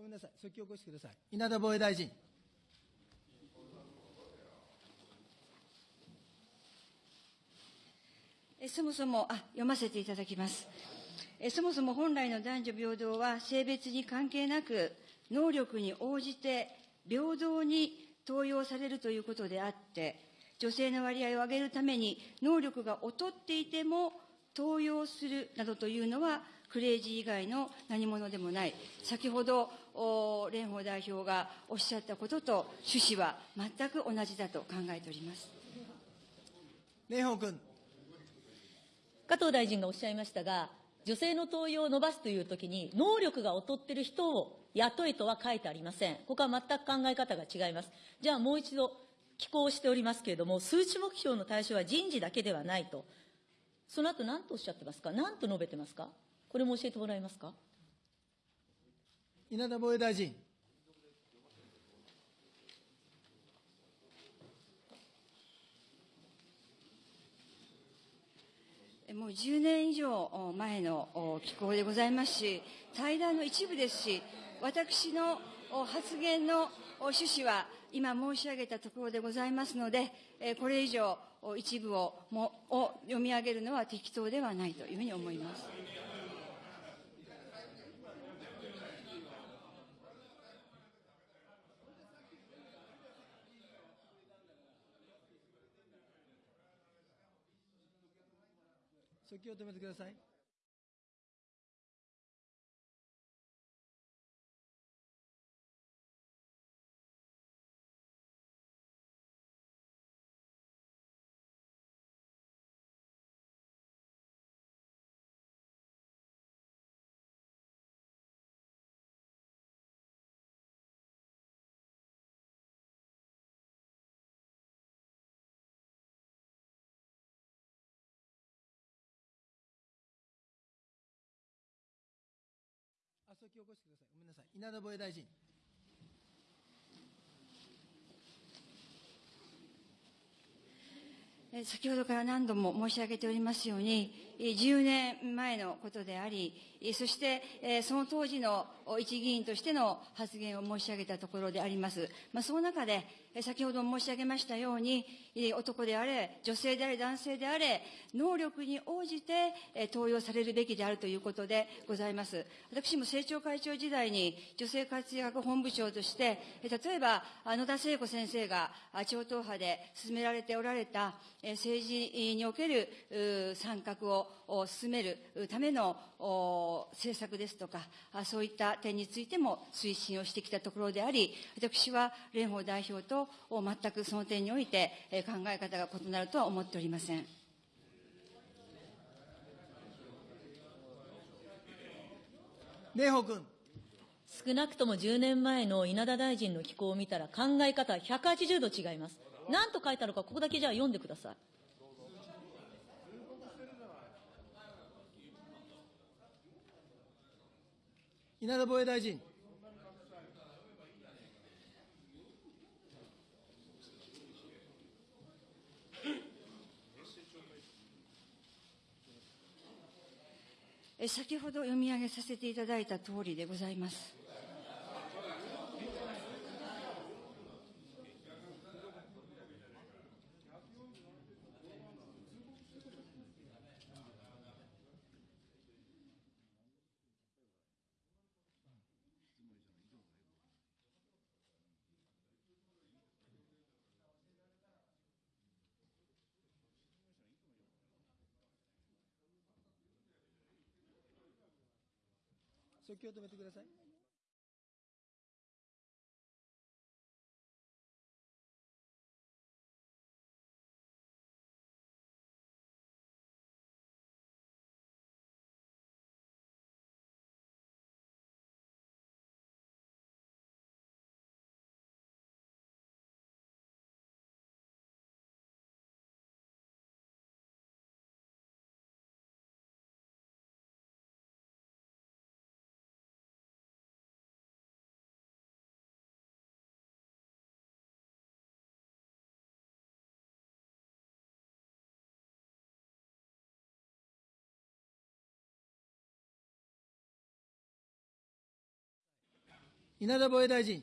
ごめんなさい、即興起こしてください。稲田防衛大臣。えそもそも、あ、読ませていただきます。えそもそも本来の男女平等は性別に関係なく、能力に応じて平等に登用されるということであって、女性の割合を上げるために能力が劣っていても登用するなどというのは、クレイジー以外の何者でもない。先ほど、お蓮舫代表がおっしゃったことと趣旨は全く同じだと考えております。蓮舫君。加藤大臣がおっしゃいましたが、女性の登用を伸ばすというときに、能力が劣っている人を雇えとは書いてありません。ここは全く考え方が違います。じゃあもう一度、寄稿しておりますけれども、数値目標の対象は人事だけではないと。その後何とおっしゃってますか？何と述べてますか？これも教えてもらえますか？稲田防衛大臣。もう10年以上前の機構でございますし、対談の一部ですし、私の発言の趣旨は今申し上げたところでございますので、これ以上一部をもを読み上げるのは適当ではないというふうに思います。訴求を止めてください。あ、訴求を起こしてください。ごめんなさい。稲田防衛大臣。先ほどから何度も申し上げておりますように、10年前のことであり、そしてその当時の一議員としての発言を申し上げたところであります。まあ、その中で、先ほど申し上げましたように、男であれ、女性であれ、男性であれ、能力に応じて登用されるべきであるということでございます。私も政調会長時代に女性活躍本部長として、例えば野田聖子先生が超党派で進められておられた政治における参画を進めるための政策ですとか、そういった点についても推進をしてきたところであり、私は蓮舫代表と全くその点において考え方が異なるとは思っておりません。蓮舫君。少なくとも10年前の稲田大臣の寄稿を見たら考え方は180度違います。何と書いたのか、ここだけじゃあ読んでください。稲田防衛大臣。先ほど読み上げさせていただいたとおりでございます。訴求を止めてください。稲田防衛大臣。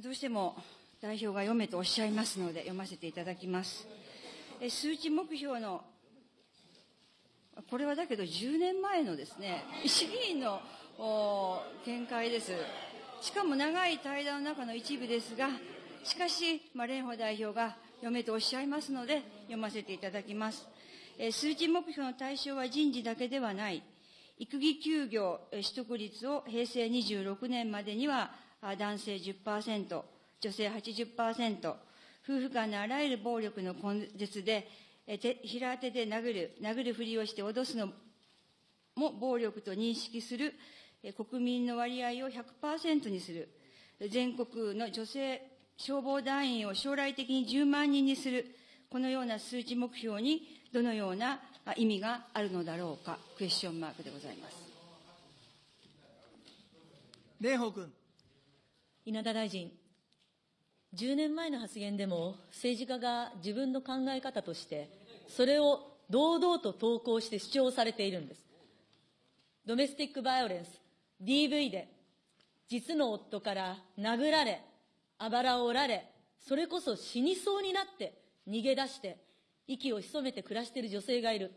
どうしても代表が読めとおっしゃいますので、読ませていただきます。え数値目標の、これはだけど10年前のですね、市議員の見解です。しかも長い対談の中の一部ですが、しかし、まあ、蓮舫代表が読めとおっしゃいますので、読ませていただきます。え数値目標の対象は人事だけではない。育児休業取得率を平成26年までには男性10%、女性80%、夫婦間のあらゆる暴力の根絶で、え手平手で殴る、殴るふりをして脅すのも暴力と認識するえ国民の割合を100%にする、全国の女性消防団員を将来的に10万人にする、このような数値目標にどのようなあ意味があるのだろうか、クエスチョンマークでございます。蓮舫君。稲田大臣、10年前の発言でも政治家が自分の考え方として、それを堂々と投稿して主張されているんです。ドメスティックバイオレンス、DV で、実の夫から殴られ、あばらを折られ、それこそ死にそうになって逃げ出して、息を潜めて暮らしている女性がいる。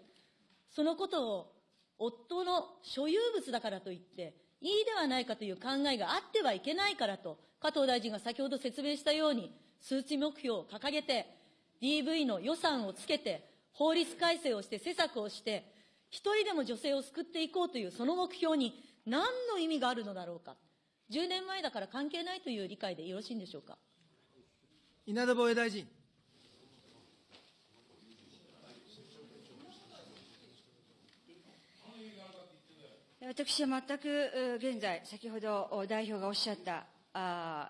そのことを夫の所有物だからといって、いいではないかという考えがあってはいけないからと、加藤大臣が先ほど説明したように、数値目標を掲げて、DV の予算をつけて、法律改正をして施策をして、一人でも女性を救っていこうというその目標に何の意味があるのだろうか。10年前だから関係ないという理解でよろしいんでしょうか。稲田防衛大臣。私は全くう現在、先ほどお代表がおっしゃった、あ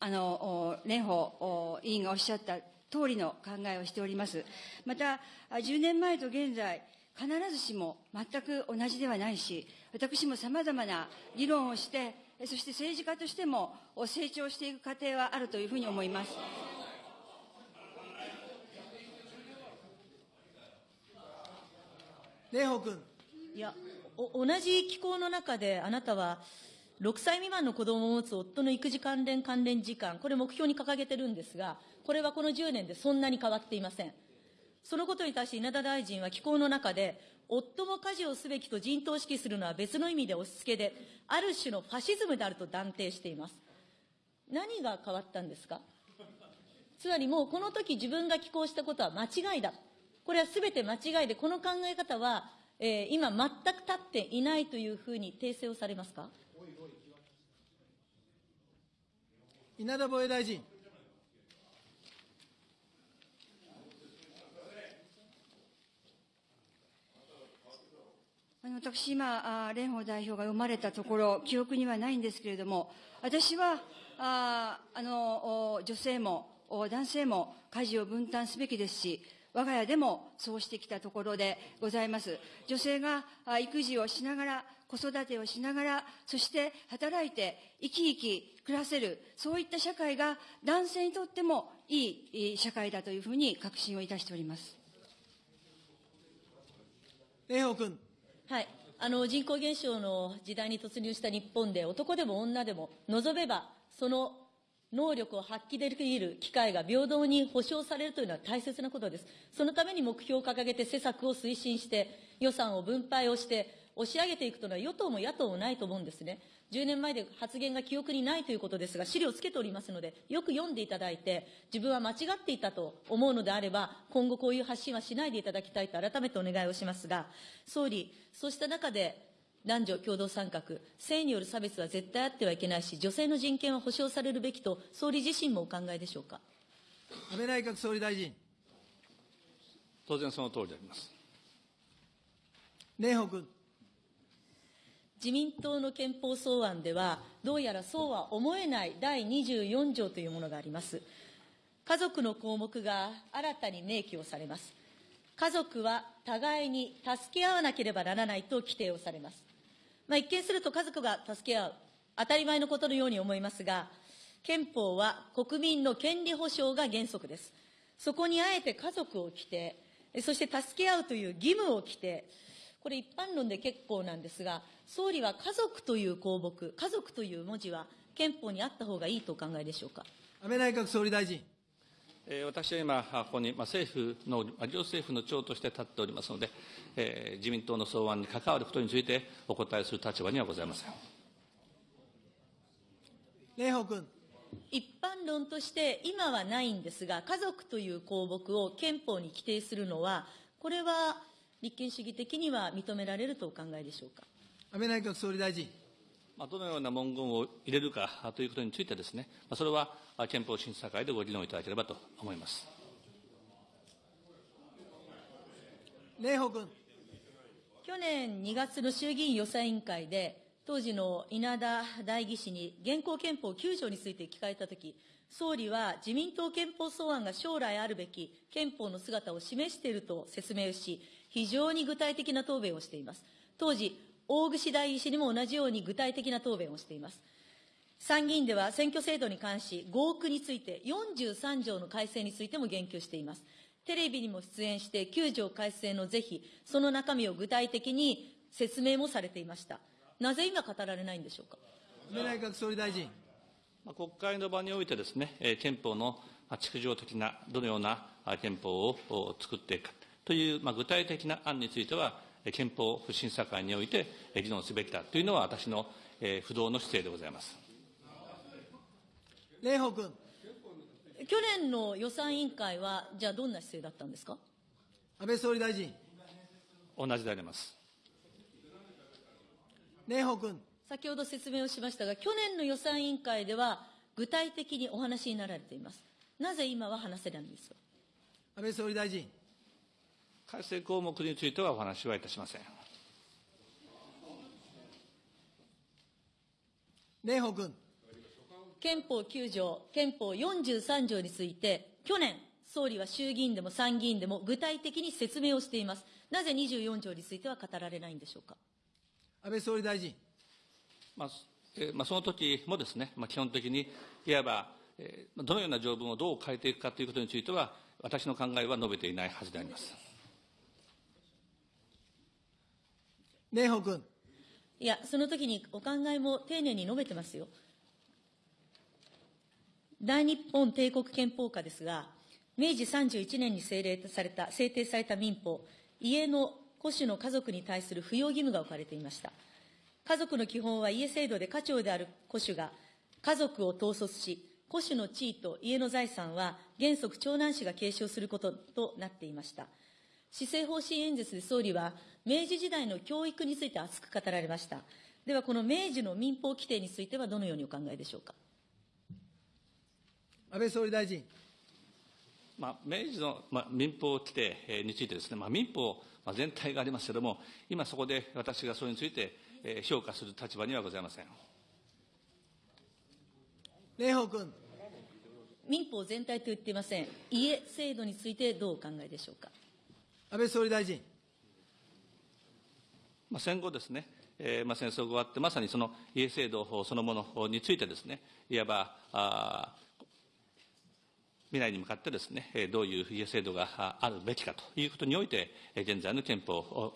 ーあの、お蓮舫お委員がおっしゃった通りの考えをしております。また、あ10年前と現在、必ずしも全く同じではないし、私もさまざまな議論をして、えそして政治家としてもお成長していく過程はあるというふうに思います。蓮舫君。いや、お同じ機構の中であなたは、6歳未満の子供を持つ夫の育児関連関連時間、これ目標に掲げてるんですが、これはこの10年でそんなに変わっていません。そのことに対して稲田大臣は機構の中で、夫も家事をすべきと陣頭指揮するのは別の意味で押し付けで、ある種のファシズムであると断定しています。何が変わったんですか？つまりもうこの時自分が寄稿したことは間違いだ。これはすべて間違いで、この考え方は、えー今全く立っていないというふうに訂正をされますか？稲田防衛大臣。あの私、今、蓮舫代表が読まれたところ、記憶にはないんですけれども、私は、あーあのお女性もお男性も家事を分担すべきですし、我が家でもそうしてきたところでございます。女性があ育児をしながら、子育てをしながら、そして働いて生き生き暮らせる、そういった社会が男性にとってもいいいい社会だというふうに確信をいたしております。蓮舫君。はい。あの、人口減少の時代に突入した日本で、男でも女でも、望めば、その能力を発揮できる機会が平等に保障されるというのは大切なことです。そのために目標を掲げて施策を推進して、予算を分配をして、押し上げていくというのは与党も野党もないと思うんですね。10年前で発言が記憶にないということですが、資料をつけておりますので、よく読んでいただいて、自分は間違っていたと思うのであれば、今後こういう発信はしないでいただきたいと改めてお願いをしますが、総理、そうした中で、男女共同参画、性による差別は絶対あってはいけないし、女性の人権は保障されるべきと、総理自身もお考えでしょうか？安倍内閣総理大臣。当然その通りであります。蓮舫君。自民党の憲法草案では、どうやらそうは思えない第24条というものがあります。家族の項目が新たに明記をされます。家族は互いに助け合わなければならないと規定をされます。まあ、一見すると家族が助け合う、当たり前のことのように思いますが、憲法は国民の権利保障が原則です。そこにあえて家族を規定、そして助け合うという義務を規定、これ一般論で結構なんですが、総理は家族という項目、家族という文字は憲法にあった方がいいとお考えでしょうか？安倍内閣総理大臣。えー私は今、ここに、まあ、政府の、まあ両政府の長として立っておりますので、えー自民党の草案に関わることについてお答えする立場にはございません。蓮舫君。一般論として今はないんですが、家族という項目を憲法に規定するのは、これは立憲主義的には認められるとお考えでしょうか？安倍内閣総理大臣。まあ、どのような文言を入れるかということについてですね、まあ、それはあ憲法審査会でご議論いただければと思います。蓮舫君。去年2月の衆議院予算委員会で、当時の稲田代議士に現行憲法9条について聞かれたとき、総理は自民党憲法草案が将来あるべき憲法の姿を示していると説明し、非常に具体的な答弁をしています。当時、大串代議士にも同じように具体的な答弁をしています。参議院では選挙制度に関し、合区について43条の改正についても言及しています。テレビにも出演して9条改正の是非、その中身を具体的に説明もされていました。なぜ今語られないんでしょうか？安倍内閣総理大臣。まあ国会の場においてですね、えー憲法のまあ築城的な、どのようなあ憲法をお作っていくかという、まあ、具体的な案については、えー憲法審査会においてえー議論すべきだというのは私の、えー不動の姿勢でございます。蓮舫君。去年の予算委員会は、じゃあどんな姿勢だったんですか？安倍総理大臣。同じであります。蓮舫君。先ほど説明をしましたが、去年の予算委員会では、具体的にお話になられています。なぜ今は話せないんですか？安倍総理大臣。改正項目についてはお話はいたしません。蓮舫君。憲法9条、憲法43条について、去年、総理は衆議院でも参議院でも具体的に説明をしています。なぜ24条については語られないんでしょうか。安倍総理大臣。まあえーまあ、その時もですね、まあ、基本的にいわば、えーどのような条文をどう変えていくかということについては、私の考えは述べていないはずであります。蓮舫君。いや、その時にお考えも丁寧に述べてますよ。大日本帝国憲法下ですが、明治31年に制例された、制定された民法、家の戸主の家族に対する扶養義務が置かれていました。家族の基本は家制度で家長である戸主が家族を統率し、戸主の地位と家の財産は原則長男子が継承することとなっていました。施政方針演説で総理は、明治時代の教育について熱く語られました。では、この明治の民法規定についてはどのようにお考えでしょうか？安倍総理大臣。まあ、明治の、まあ、民法規定えーについてですね、まあ、民法、まあ、全体がありますけれども、今そこで私がそれについて、えー評価する立場にはございません。蓮舫君。民法全体と言っていません。家制度についてどうお考えでしょうか？安倍総理大臣。まあ、戦後ですね、えーまあ、戦争が終わって、まさにその家制度そのものについてですね、いわば、あー未来に向かってですね、えーどういう家制度がああるべきかということにおいて、えー現在の憲法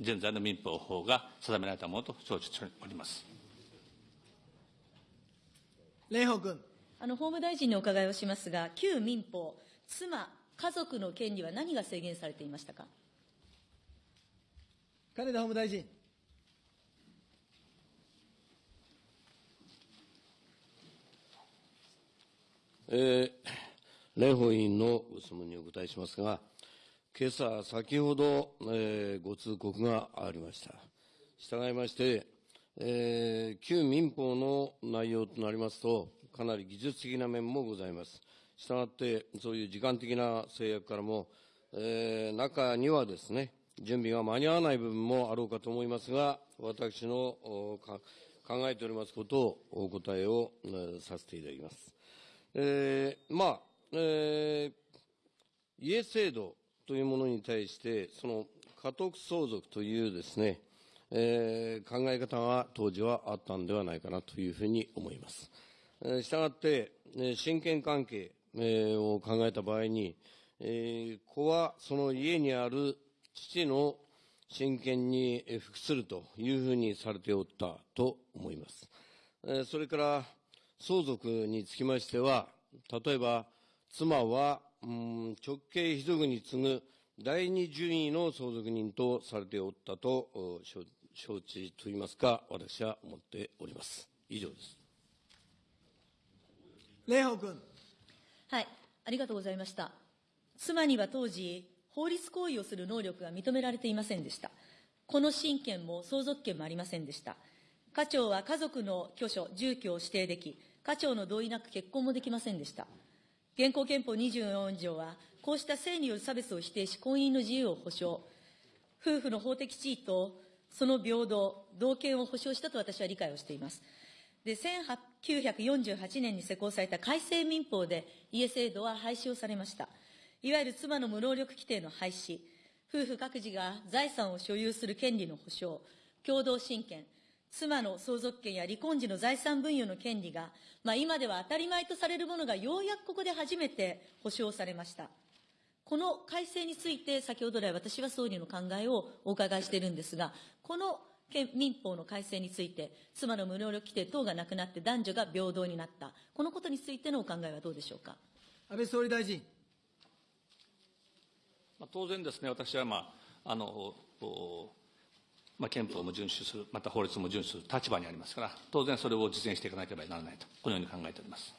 現在の民法法が定められたものと承知しております。蓮舫君。あの、法務大臣にお伺いをしますが、旧民法、妻、家族の権利は何が制限されていましたか？金田法務大臣。えー、蓮舫委員のご質問にお答えしますが、今朝、先ほど、えーご通告がありました。従いまして、えー旧民法の内容となりますと、かなり技術的な面もございます。したがって、そういう時間的な制約からも、えー中にはですね、準備が間に合わない部分もあろうかと思いますが、私の考えておりますことをお答えを、させていただきます。えーまあ、えー家制度というものに対して、その家督相続というですね、えー考え方が当時はあったんではないかなというふうに思います。えーしたがって、え親権関係、を考えた場合に、えー子はその家にある父の親権にえー服するというふうにされておったと思います。えーそれから、相続につきましては、例えば、妻は、うん直系遺族に次ぐ第二順位の相続人とされておったと承知といいますか、私は思っております。以上です。蓮舫君。はい、ありがとうございました。妻には当時、法律行為をする能力が認められていませんでした。この親権も相続権もありませんでした。家長は家族の居所、住居を指定でき、家長の同意なく結婚もできませんでした。現行憲法24条は、こうした性による差別を否定し、婚姻の自由を保障、夫婦の法的地位とその平等、同権を保障したと私は理解をしています。で、1948年に施行された改正民法で家制度は廃止をされました。いわゆる妻の無能力規定の廃止、夫婦各自が財産を所有する権利の保障、共同親権、妻の相続権や離婚時の財産分与の権利が、まあ、今では当たり前とされるものがようやくここで初めて保障されました。この改正について、先ほど来、私は総理の考えをお伺いしているんですが、この民法の改正について、妻の無能力規定等がなくなって男女が平等になった、このことについてのお考えはどうでしょうか？安倍総理大臣。まあ、当然ですね、私は、まああのおまあ、憲法も遵守する、また法律も遵守する立場にありますから、当然それを実現していかなければならないと、このように考えております。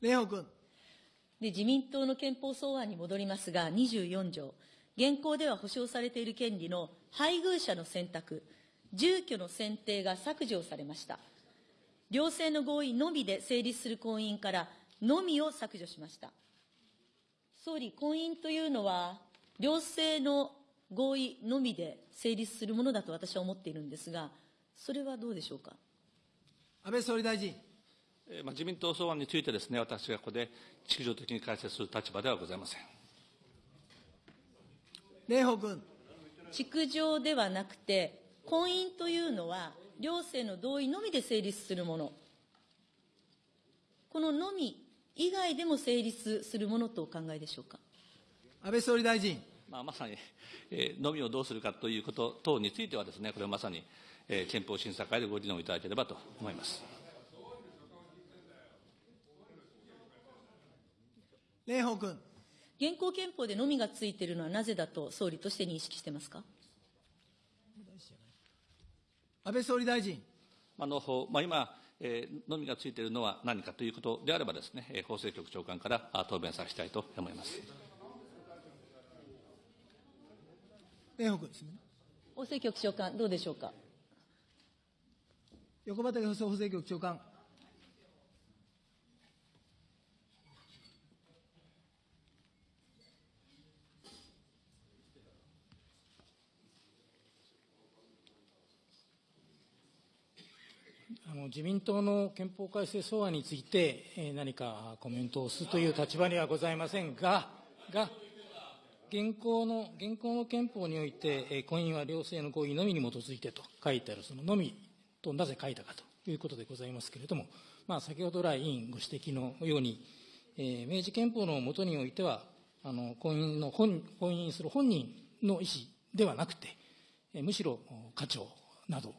蓮舫君。で、自民党の憲法草案に戻りますが、24条、現行では保障されている権利の配偶者の選択、住居の選定が削除されました。両性の合意のみで成立する婚姻から、のみを削除しました。総理、婚姻というのは、両性の合意のみで成立するものだと私は思っているんですが、それはどうでしょうか？安倍総理大臣。えーまあ、自民党草案についてですね、私がここで秩序的に解説する立場ではございません。蓮舫君。築城ではなくて、婚姻というのは、両性の同意のみで成立するもの。こののみ以外でも成立するものとお考えでしょうか？安倍総理大臣。まあ、まさに、えー、のみをどうするかということ等についてはですね、これはまさに、えー憲法審査会でご議論いただければと思います。蓮舫君。現行憲法でのみがついているのはなぜだと総理として認識してますか？安倍総理大臣。あのまあ、今、えーのみがついているのは何かということであればですね、えー法制局長官からあ答弁させたいと思います。蓮舫君ですね。法制局長官、どうでしょうか？横畑法制局長官。あの自民党の憲法改正草案について、えー何かコメントをするという立場にはございませんが、が、現行の、現行の憲法において、えー婚姻は両性の合意のみに基づいてと書いてある、そののみとなぜ書いたかということでございますけれども、まあ、先ほど来委員ご指摘のように、えー明治憲法のもとにおいては、あの婚姻の本婚姻する本人の意思ではなくて、えーむしろお家長など、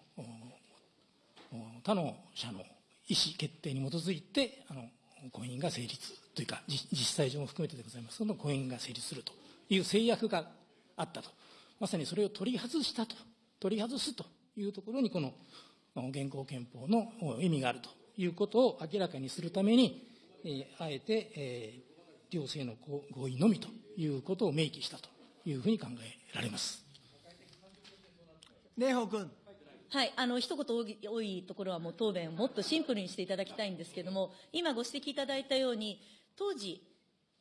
他の者の意思決定に基づいてあの婚姻が成立というかじ実際上も含めてでございますけど婚姻が成立するという制約があったとまさにそれを取り外したと取り外すというところにこの現行憲法の意味があるということを明らかにするために、えーあえて、えー両性の合意のみということを明記したというふうに考えられます。蓮舫君。はい、あの一言多いところはもう答弁をもっとシンプルにしていただきたいんですけれども、今ご指摘いただいたように、当時、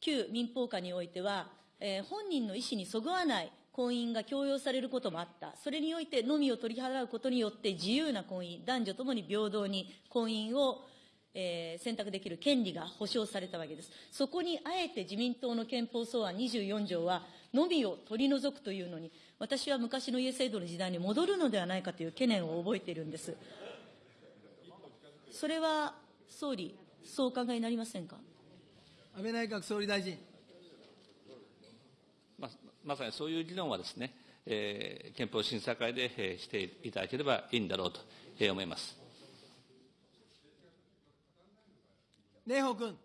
旧民法下においては、えー本人の意思にそぐわない婚姻が強要されることもあった。それにおいて、のみを取り払うことによって自由な婚姻、男女ともに平等に婚姻を、えー選択できる権利が保障されたわけです。そこにあえて自民党の憲法草案24条は、のみを取り除くというのに、私は昔の家制度の時代に戻るのではないかという懸念を覚えているんです。それは総理、そうお考えになりませんか？安倍内閣総理大臣。まあ、まさにそういう議論はですね、えー憲法審査会で、えーしていただければいいんだろうと、えー思います。蓮舫君。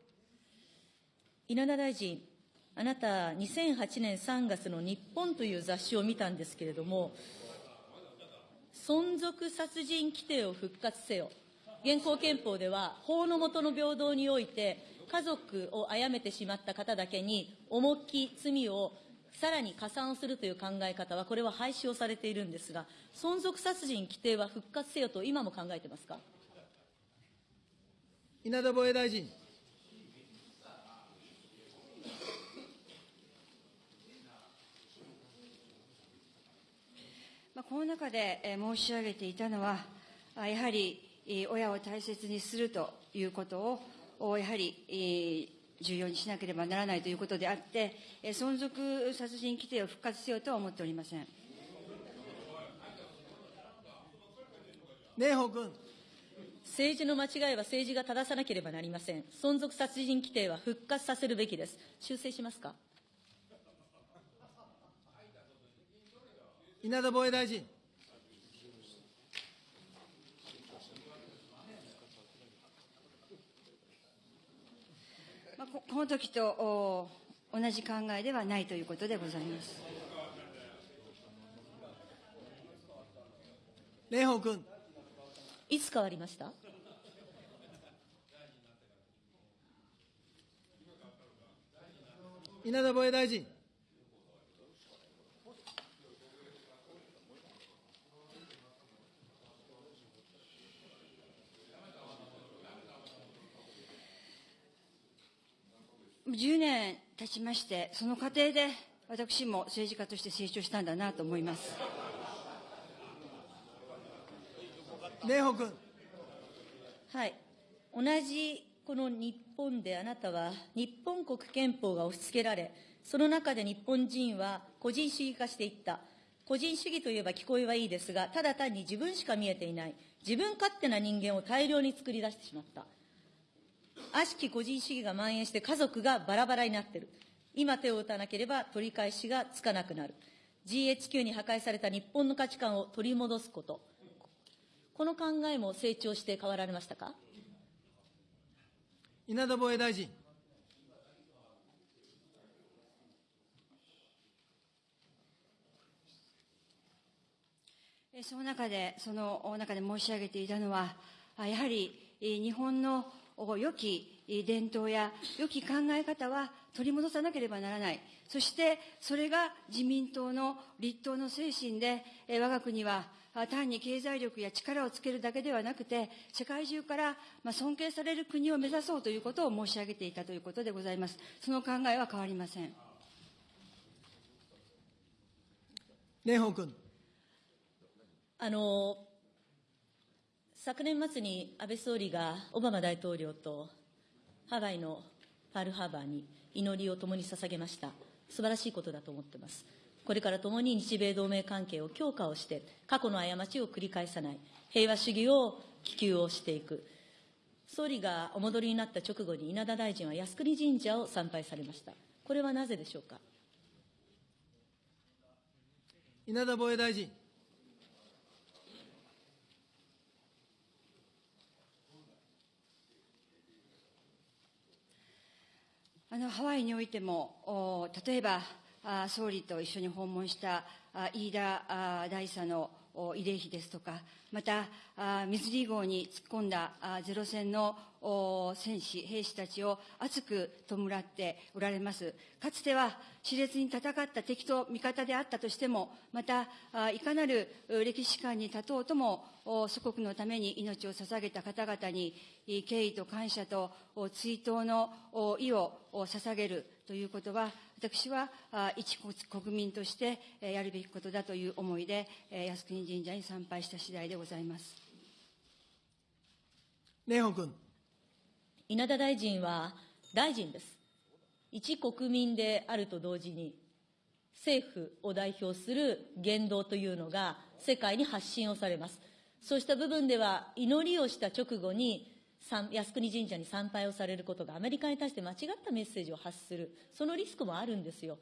稲田大臣、あなた、2008年3月の日本という雑誌を見たんですけれども、存続殺人規定を復活せよ。現行憲法では、法の下の平等において、家族を殺めてしまった方だけに、重き罪をさらに加算をするという考え方は、これは廃止をされているんですが、存続殺人規定は復活せよと、今も考えてますか？稲田防衛大臣。まあ、この中でえー申し上げていたのは、あやはりえー親を大切にするということを、おやはりえー重要にしなければならないということであって、えー存続殺人規定を復活せよとは思っておりません。蓮舫君。政治の間違いは政治が正さなければなりません。存続殺人規定は復活させるべきです。修正しますか？稲田防衛大臣。まあ、ここの時とお同じ考えではないということでございます。蓮舫君。いつ変わりました？稲田防衛大臣。10年経ちまして、その過程で私も政治家として成長したんだなと思います。蓮舫君。はい。同じこの日本であなたは日本国憲法が押し付けられ、その中で日本人は個人主義化していった。個人主義といえば聞こえはいいですが、ただ単に自分しか見えていない。自分勝手な人間を大量に作り出してしまった。悪しき個人主義が蔓延して家族がバラバラになっている。今手を打たなければ取り返しがつかなくなる。GHQ に破壊された日本の価値観を取り戻すこと。この考えも成長して変わられましたか？稲田防衛大臣。えーその中で、そのお中で申し上げていたのは、あやはりえー日本のお良きえー伝統や良き考え方は取り戻さなければならない。そして、それが自民党の立党の精神で、えー我が国はあ単に経済力や力をつけるだけではなくて、世界中からまあ尊敬される国を目指そうということを申し上げていたということでございます。その考えは変わりません。蓮舫君。あの、昨年末に安倍総理がオバマ大統領とハワイのパールハーバーに祈りを共に捧げました。素晴らしいことだと思ってます。これから共に日米同盟関係を強化をして、過去の過ちを繰り返さない、平和主義を希求をしていく。総理がお戻りになった直後に稲田大臣は靖国神社を参拝されました。これはなぜでしょうか？稲田防衛大臣。あのハワイにおいても、例えば総理と一緒に訪問した飯田大佐の慰霊碑ですとか、またあミズリー号に突っ込んだゼロ戦の戦士、兵士たちを熱く弔っておられます。かつては熾烈に戦った敵と味方であったとしても、またいかなる歴史観に立とうとも、祖国のために命を捧げた方々に敬意と感謝と追悼の意を捧げるということは、私はあ一国民としてえーやるべきことだという思いで、えー靖国神社に参拝した次第でございます。蓮舫君。稲田大臣は大臣です。一国民であると同時に、政府を代表する言動というのが世界に発信をされます。そうした部分では、祈りをした直後に、参靖国神社に参拝をされることがアメリカに対して間違ったメッセージを発する、そのリスクもあるんですよ。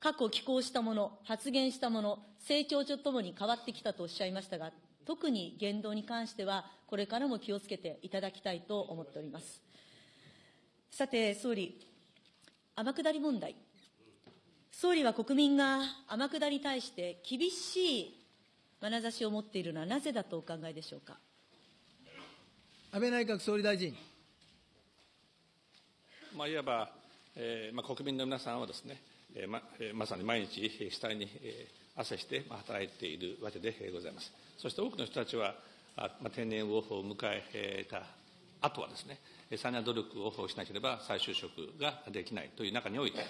過去寄稿したもの、発言したもの、成長とともに変わってきたとおっしゃいましたが、特に言動に関しては、これからも気をつけていただきたいと思っております。さて、総理、天下り問題。総理は国民が天下りに対して厳しい眼差しを持っているのはなぜだとお考えでしょうか？安倍内閣総理大臣。まあ、いわば、えーまあ、国民の皆さんはですね、えーまえーまさに毎日、主体に、えー、汗して、まあ、働いているわけでございます。そして多くの人たちは、あまあ、定年を迎えた後はですね、さらな努力をしなければ再就職ができないという中において、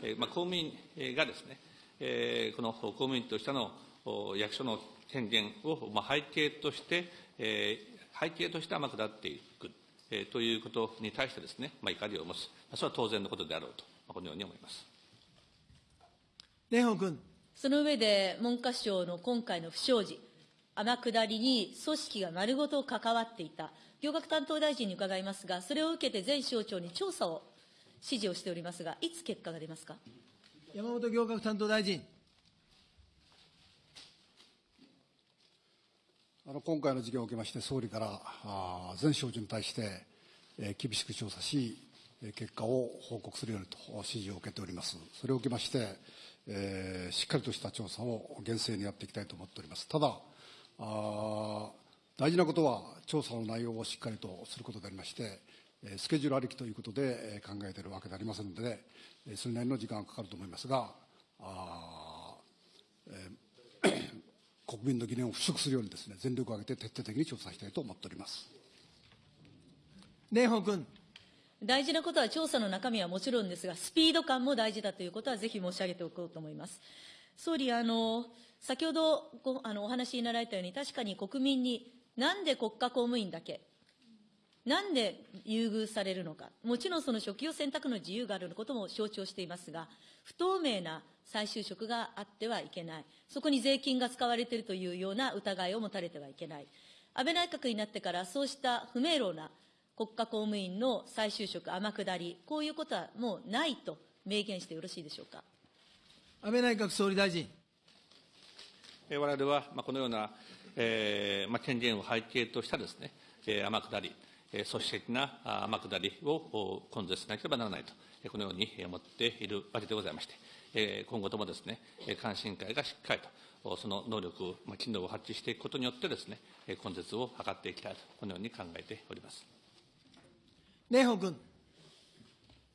えーまあ、公務員がですね、えー、この公務員としての役所の権限を、まあ、背景として、えー、背景として天下っていく、えー、ということに対してですね、まあ、怒りを持つ、それは当然のことであろうと、まあ、このように思います。蓮舫君。その上で、文科省の今回の不祥事、天下りに組織が丸ごと関わっていた、行革担当大臣に伺いますが、それを受けて全省庁に調査を指示をしておりますが、いつ結果が出ますか？山本行革担当大臣。あの今回の事件を受けまして、総理からあ全省庁に対して、え、厳しく調査し、結果を報告するようにと指示を受けております。それを受けまして、えー、しっかりとした調査を厳正にやっていきたいと思っております。ただ、あ大事なことは、調査の内容をしっかりとすることでありまして、スケジュールありきということで考えているわけでありませんので、それなりの時間がかかると思いますが、あえー、国民の疑念を払拭するようにですね、全力を挙げて徹底的に調査したいと思っております。蓮舫君。大事なことは調査の中身はもちろんですが、スピード感も大事だということはぜひ申し上げておこうと思います。総理、あの、先ほどごあのお話しになられたように、確かに国民に、なんで国家公務員だけ、なんで優遇されるのか、もちろんその職業選択の自由があることも承知をしていますが、不透明な再就職があってはいけない、そこに税金が使われているというような疑いを持たれてはいけない、安倍内閣になってから、そうした不明朗な国家公務員の再就職、天下り、こういうことはもうないと明言してよろしいでしょうか。安倍内閣総理大臣。われわれは、まあ、このような、えーまあ、権限を背景としたですね、えー、天下り、組織的な天下りを根絶しなければならないと、このように思っているわけでございまして、今後ともですね、監視委員会がしっかりと、その能力、機能を発揮していくことによってですね、根絶を図っていきたいと、このように考えております。蓮舫君。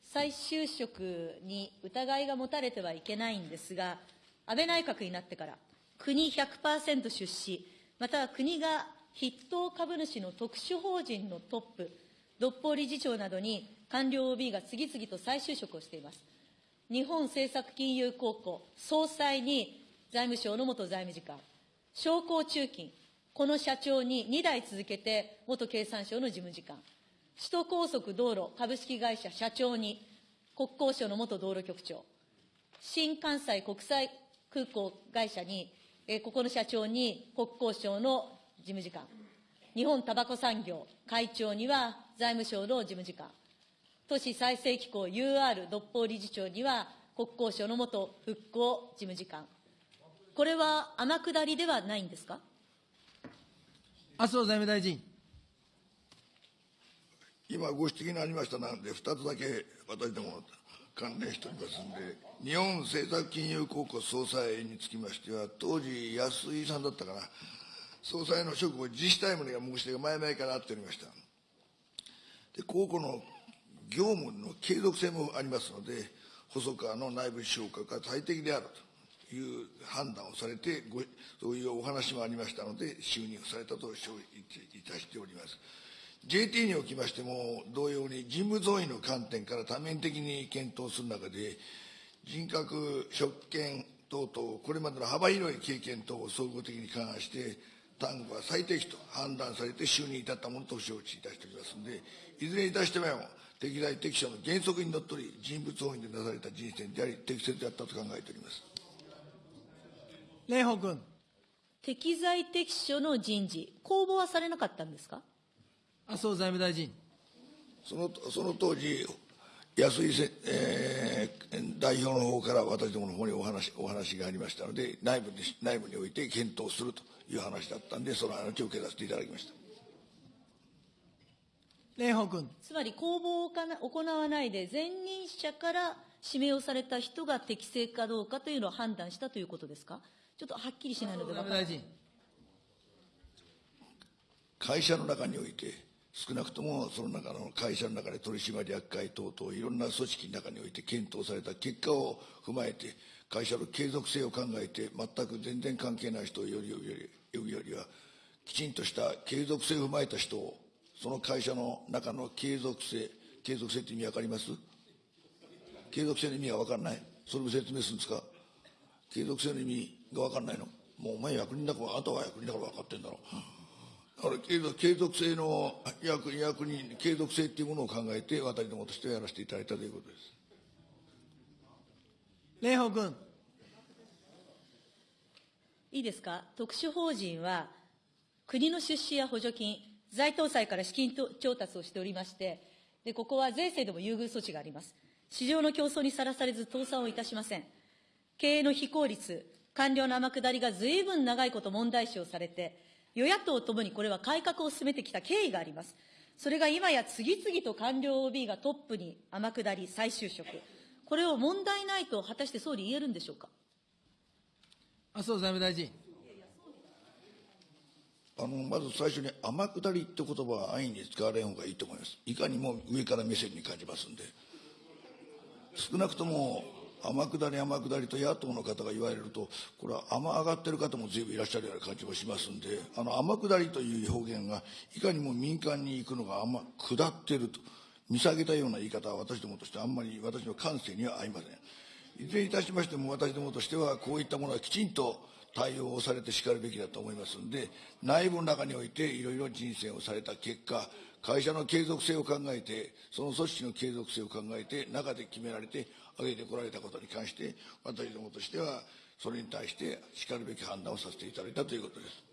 再就職に疑いが持たれてはいけないんですが、安倍内閣になってから、国100%出資、または国が筆頭株主の特殊法人のトップ、独法理事長などに官僚 OB が次々と再就職をしています。日本政策金融公庫総裁に財務省の元財務次官、商工中金、この社長に2代続けて元経産省の事務次官、首都高速道路株式会社社長に国交省の元道路局長、新関西国際空港会社に、えここの社長に国交省の事務次官、日本タバコ産業会長には財務省の事務次官、都市再生機構 UR 独法理事長には国交省の元復興事務次官。これは天下りではないんですか？麻生財務大臣。今ご指摘のありました。ので、2つだけ私ども関連しておりますんで、日本政策金融公庫総裁につきましては、当時、安井さんだったかな、総裁の職を自治体務が申し出が前々からあっておりました。で、公庫の業務の継続性もありますので、細川の内部評価が最適であるという判断をされて、ごそういうお話もありましたので、就任されたと承知いたしております。JT におきましても、同様に人物増員の観点から多面的に検討する中で、人格、職権等々、これまでの幅広い経験等を総合的に勘案して、単語は最適と判断されて就任至ったものと承知いたしておりますので、いずれにいたしても、適材適所の原則にのっとり、人物増員でなされた人選であり、適切であったと考えております。蓮舫君。適材適所の人事、公募はされなかったんですか？麻生財務大臣。そのその当時、安井せ、えー、代表の方から私どもの方にお話お話がありましたので内部に、内部において検討するという話だったんで、その話を受けさせていただきました。蓮舫君。つまり公募を行わないで、前任者から指名をされた人が適正かどうかというのを判断したということですか？ちょっとはっきりしないので分からない。大臣。会社の中において、少なくともその中の会社の中で取締役会等々、いろんな組織の中において検討された結果を踏まえて、会社の継続性を考えて、全く全然関係ない人をよりより呼ぶよりは、きちんとした継続性を踏まえた人を、その会社の中の継続性、継続性って意味わかります継続性の意味がわかんないそれも説明するんですか継続性の意味がわかんないのもうお前役人だから、あんたは役人だから分かってんだろう。だから継続継続性の役役人、継続性っていうものを考えて、私どもとしてはやらせていただいたということです。蓮舫君。いいですか、特殊法人は、国の出資や補助金、財党債から資金調達をしておりまして、でここは税制でも優遇措置があります。市場の競争にさらされず倒産をいたしません。経営の非効率、官僚の天下りがずいぶん長いこと問題視をされて、与野党ともにこれは改革を進めてきた経緯があります。それが今や次々と官僚 OB がトップに天下り、再就職。これを問題ないと果たして総理言えるんでしょうか？麻生財務大臣。あのまず最初に天下りって言葉は安易に使われん方がいいと思います。いかにも上から目線に感じますんで。少なくとも天下り天下りと野党の方が言われると、これは天上がってる方も随分いらっしゃるような感じもしますんで、あの天下りという表現が、いかにも民間に行くのが天下ってると、見下げたような言い方は私どもとしてあんまり私の感性には合いません。いずれにいたしましても私どもとしては、こういったものはきちんと対応をされてしかるべきだと思いますんで、内部の中においていろいろ人選をされた結果、会社の継続性を考えて、その組織の継続性を考えて、中で決められて、挙げてこられたことに関して、私どもとしては、それに対してしかるべき判断をさせていただいたということです。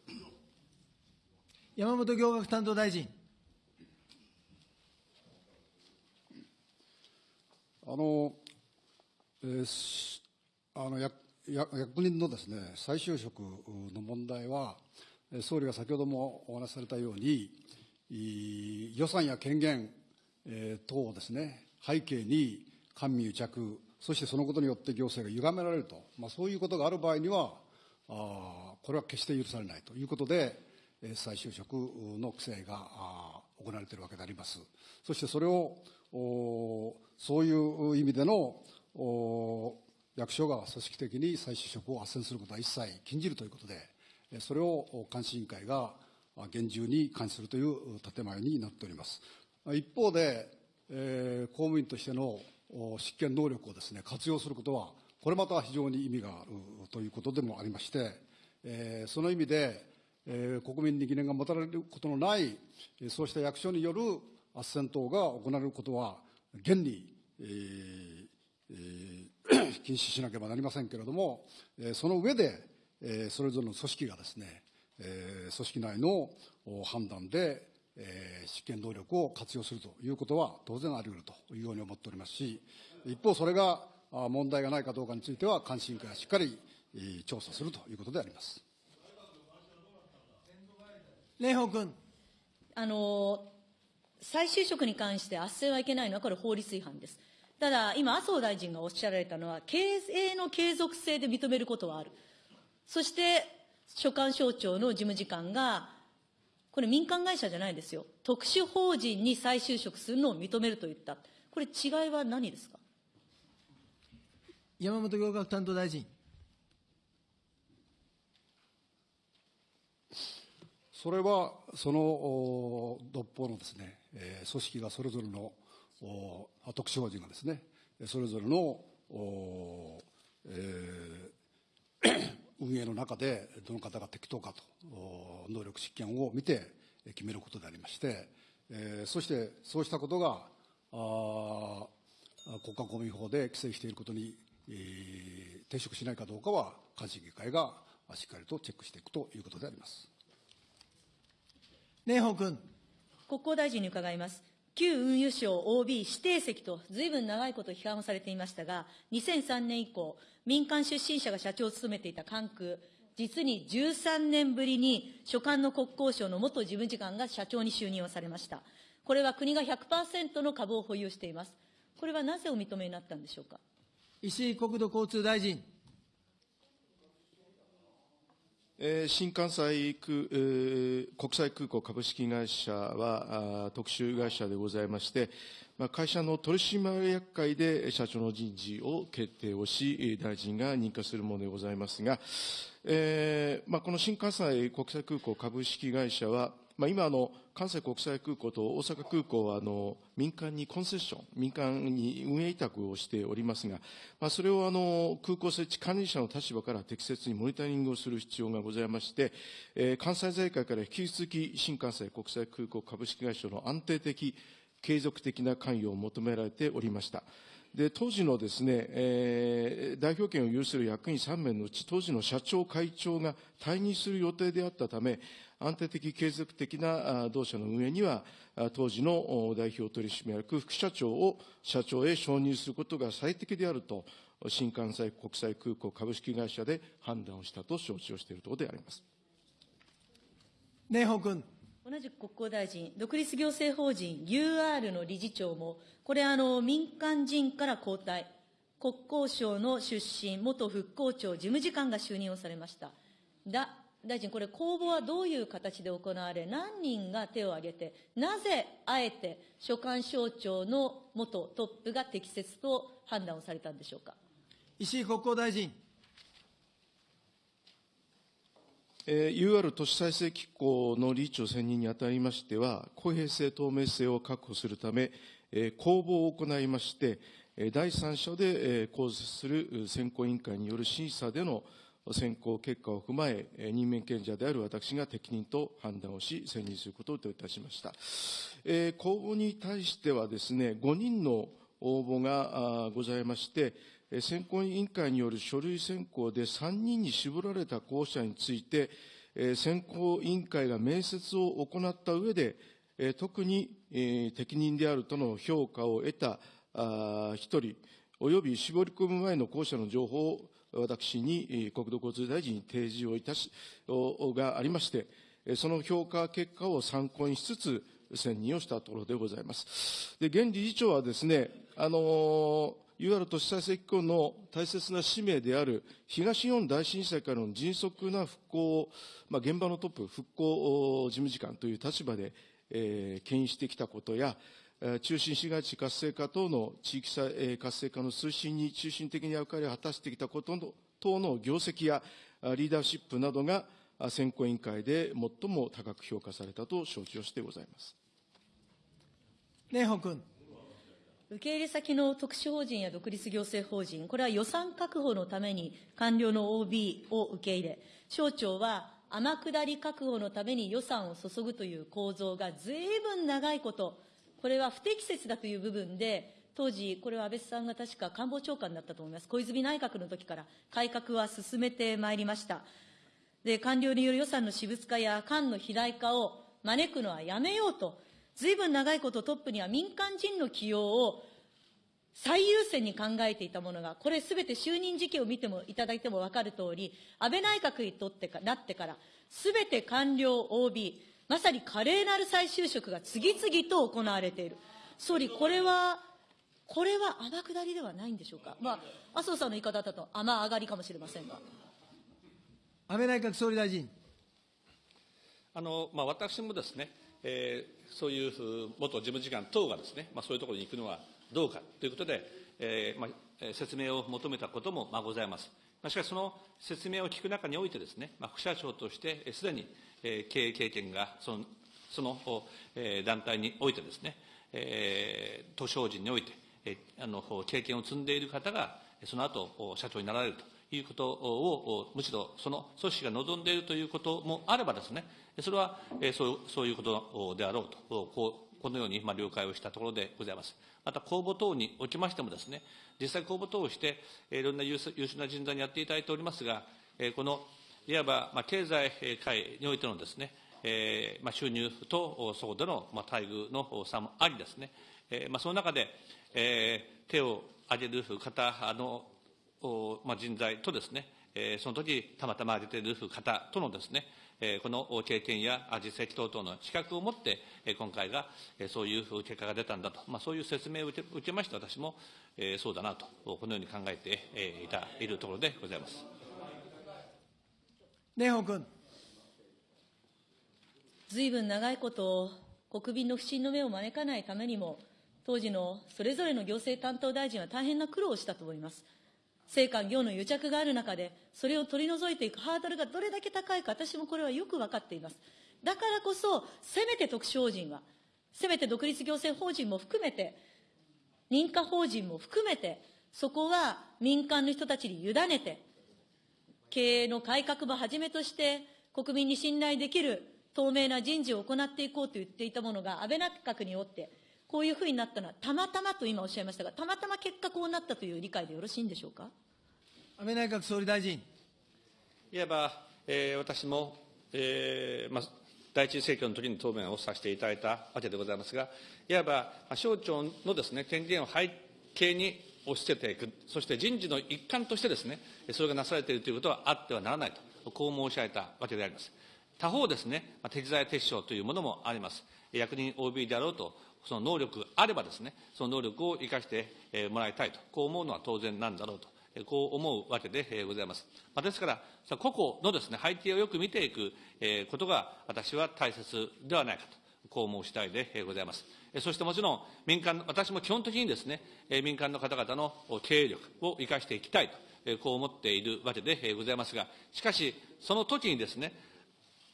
山本行学担当大臣。あの、えー、あの役役人のですね、再就職の問題は、総理が先ほどもお話しされたように、予算や権限、えー、等をですね、背景に官民癒着、そしてそのことによって行政が歪められると、まあ、そういうことがある場合には、あこれは決して許されないということで、再就職の規制が行われているわけであります。そしてそれを、そういう意味での役所が組織的に再就職を斡旋することは一切禁じるということで、それを監視委員会が厳重に監視するという建前になっております。一方で、えー、公務員としての執権能力をですね、活用することは、これまた非常に意味があるということでもありまして、えー、その意味で、えー、国民に疑念が持たれることのない、そうした役所による斡旋等が行われることは、現に、えーえー、禁止しなければなりませんけれども、えー、その上で、えー、それぞれの組織がですね、えー、組織内の判断で、えー、執権能力を活用するということは当然あり得るというように思っておりますし、一方、それが問題がないかどうかについては、監視委員会がしっかり調査するということであります。蓮舫君。あの、再就職に関して斡旋はいけないのは、これ法律違反です。ただ、今、麻生大臣がおっしゃられたのは、経営の継続性で認めることはある。そして、所管省庁の事務次官が、これ民間会社じゃないですよ。特殊法人に再就職するのを認めると言った。これ違いは何ですか？山本行革担当大臣。それは、その独法のですね、えー、組織がそれぞれの特殊法人がですね、それぞれの、えー、運営の中でどの方が適当かと、能力執権を見て決めることでありまして、えー、そしてそうしたことがあ国家公務員法で規制していることに、えー、抵触しないかどうかは監視議会がしっかりとチェックしていくということであります。蓮舫君。国交大臣に伺います。旧運輸省 OB 指定席と、ずいぶん長いこと批判をされていましたが、2003年以降、民間出身者が社長を務めていた関空、実に13年ぶりに所管の国交省の元事務次官が社長に就任をされました。これは国が100%の株を保有しています。これはなぜお認めになったんでしょうか？石井国土交通大臣。えー新関西空、えー国際空港株式会社はあ特殊会社でございまして、まあ、会社の取締役会で社長の人事を決定をし、大臣が認可するものでございますが、えーまあ、この新関西国際空港株式会社は、まあ、今あの、関西国際空港と大阪空港はあの民間にコンセッション、民間に運営委託をしておりますが、まあ、それをあの空港設置管理者の立場から適切にモニタリングをする必要がございまして、えー関西財界から引き続き新関西国際空港株式会社の安定的、継続的な関与を求められておりました。で当時のですね、えー代表権を有する役員3名のうち、当時の社長、会長が退任する予定であったため、安定的、継続的な同社の運営には、当時の代表取締役副社長を社長へ承認することが最適であると、新関西国際空港株式会社で判断をしたと承知をしているところであります。蓮舫君。同じく国交大臣、独立行政法人 UR の理事長も、これあの、民間人から交代、国交省の出身、元復興庁事務次官が就任をされました。だ大臣、これ、公募はどういう形で行われ、何人が手を挙げて、なぜあえて所管省庁の元トップが適切と判断をされたんでしょうか。石井国交大臣。えー UR 都市再生機構の理事長選任にあたりましては、公平性、透明性を確保するため、えー公募を行いまして、え第三者で、えー構成する選考委員会による審査での選考結果を踏まえ、任命権者である私が適任と判断をし、選任することといたしました。えー公募に対してはですね、5人の応募がございまして、選考委員会による書類選考で3人に絞られた候補者について、選考委員会が面接を行った上で、特に、適任であるとの評価を得たあー一人、および絞り込む前の候補者の情報を私に国土交通大臣に提示をいたし、がありまして、その評価結果を参考にしつつ、選任をしたところでございます。で、現理事長はですね、あのー UR 都市再生機構の大切な使命である東日本大震災からの迅速な復興を、まあ、現場のトップ、復興事務次官という立場で、えー牽引してきたことや、中心市街地活性化等の地域さえー活性化の推進に中心的に役割を果たしてきたこと等の業績やリーダーシップなどが選考委員会で最も高く評価されたと承知をしてございます。蓮舫君。受け入れ先の特殊法人や独立行政法人、これは予算確保のために官僚の OB を受け入れ、省庁は天下り確保のために予算を注ぐという構造がずいぶん長いこと、これは不適切だという部分で、当時、これは安倍さんが確か官房長官だったと思います。小泉内閣の時から改革は進めてまいりました。で、官僚による予算の私物化や官の肥大化を招くのはやめようと、ずいぶん長いことトップには民間人の起用を最優先に考えていたものが、これすべて就任時期を見てもいただいても分かるとおり、安倍内閣にとってかなってから、すべて官僚 OB、まさに華麗なる再就職が次々と行われている。総理、これは、これは天下りではないんでしょうか？まあ、麻生さんの言い方だと雨上がりかもしれませんが。安倍内閣総理大臣。あのまあ、私もですね、えーそういう元事務次官等がですね、まあ、そういうところに行くのはどうかということで、えーまあ、説明を求めたことも、まあ、ございます。まあ、しかし、その説明を聞く中においてですね、まあ、副社長として、すでに、えー経営経験がその、その、え団体においてですね、えー、都市法人において、えーあの経験を積んでいる方が、その後お社長になられるということを、むしろその組織が望んでいるということもあればですね、それは、そうそういうことであろうと、こうこのように、まあ、了解をしたところでございます。また公募等におきましてもですね、実際公募等をして、いろんな優秀な人材にやっていただいておりますが、このいわば、まあ、経済界においてのですね、えまあ、収入とそこでの、まあ、待遇の差もありですね、えまあ、その中で、え手を挙げる方のまあ、人材とですね、えー、その時たまたま出ている方とのですね、えー、この経験や実績等々の資格を持って、えー、今回が、えー、そういう結果が出たんだと、まあ、そういう説明を受け受けまして、私も、えー、そうだなと、このように考えて、えー、いたいるところでございます。蓮舫君。ずいぶん長いこと国民の不信の目を招かないためにも、当時のそれぞれの行政担当大臣は大変な苦労をしたと思います。政官業の癒着がある中で、それを取り除いていくハードルがどれだけ高いか、私もこれはよく分かっています。だからこそ、せめて特殊法人は、せめて独立行政法人も含めて、認可法人も含めて、そこは民間の人たちに委ねて、経営の改革もはじめとして、国民に信頼できる透明な人事を行っていこうと言っていたものが、安倍内閣によって、こういうふうになったのは、たまたまと今おっしゃいましたが、たまたま結果こうなったという理解でよろしいんでしょうか？安倍内閣総理大臣。いわば、えー、私も、えーまあ、第一次政権の時に答弁をさせていただいたわけでございますが、いわば、まあ、省庁のですね、権限を背景に押し付けていく、そして人事の一環としてですね、それがなされているということはあってはならないと、こう申し上げたわけであります。他方ですね、適材適所というものもあります。役人 OB であろうと、その能力あればですね、その能力を生かしてもらいたいと、こう思うのは当然なんだろうと。こう思うわけでございます。まあ、ですから、個々のですね、背景をよく見ていくことが、私は大切ではないかと、こう申したいでございます。そしてもちろん、民間、私も基本的にですね、民間の方々の経営力を生かしていきたいと、こう思っているわけでございますが、しかし、その時にですね、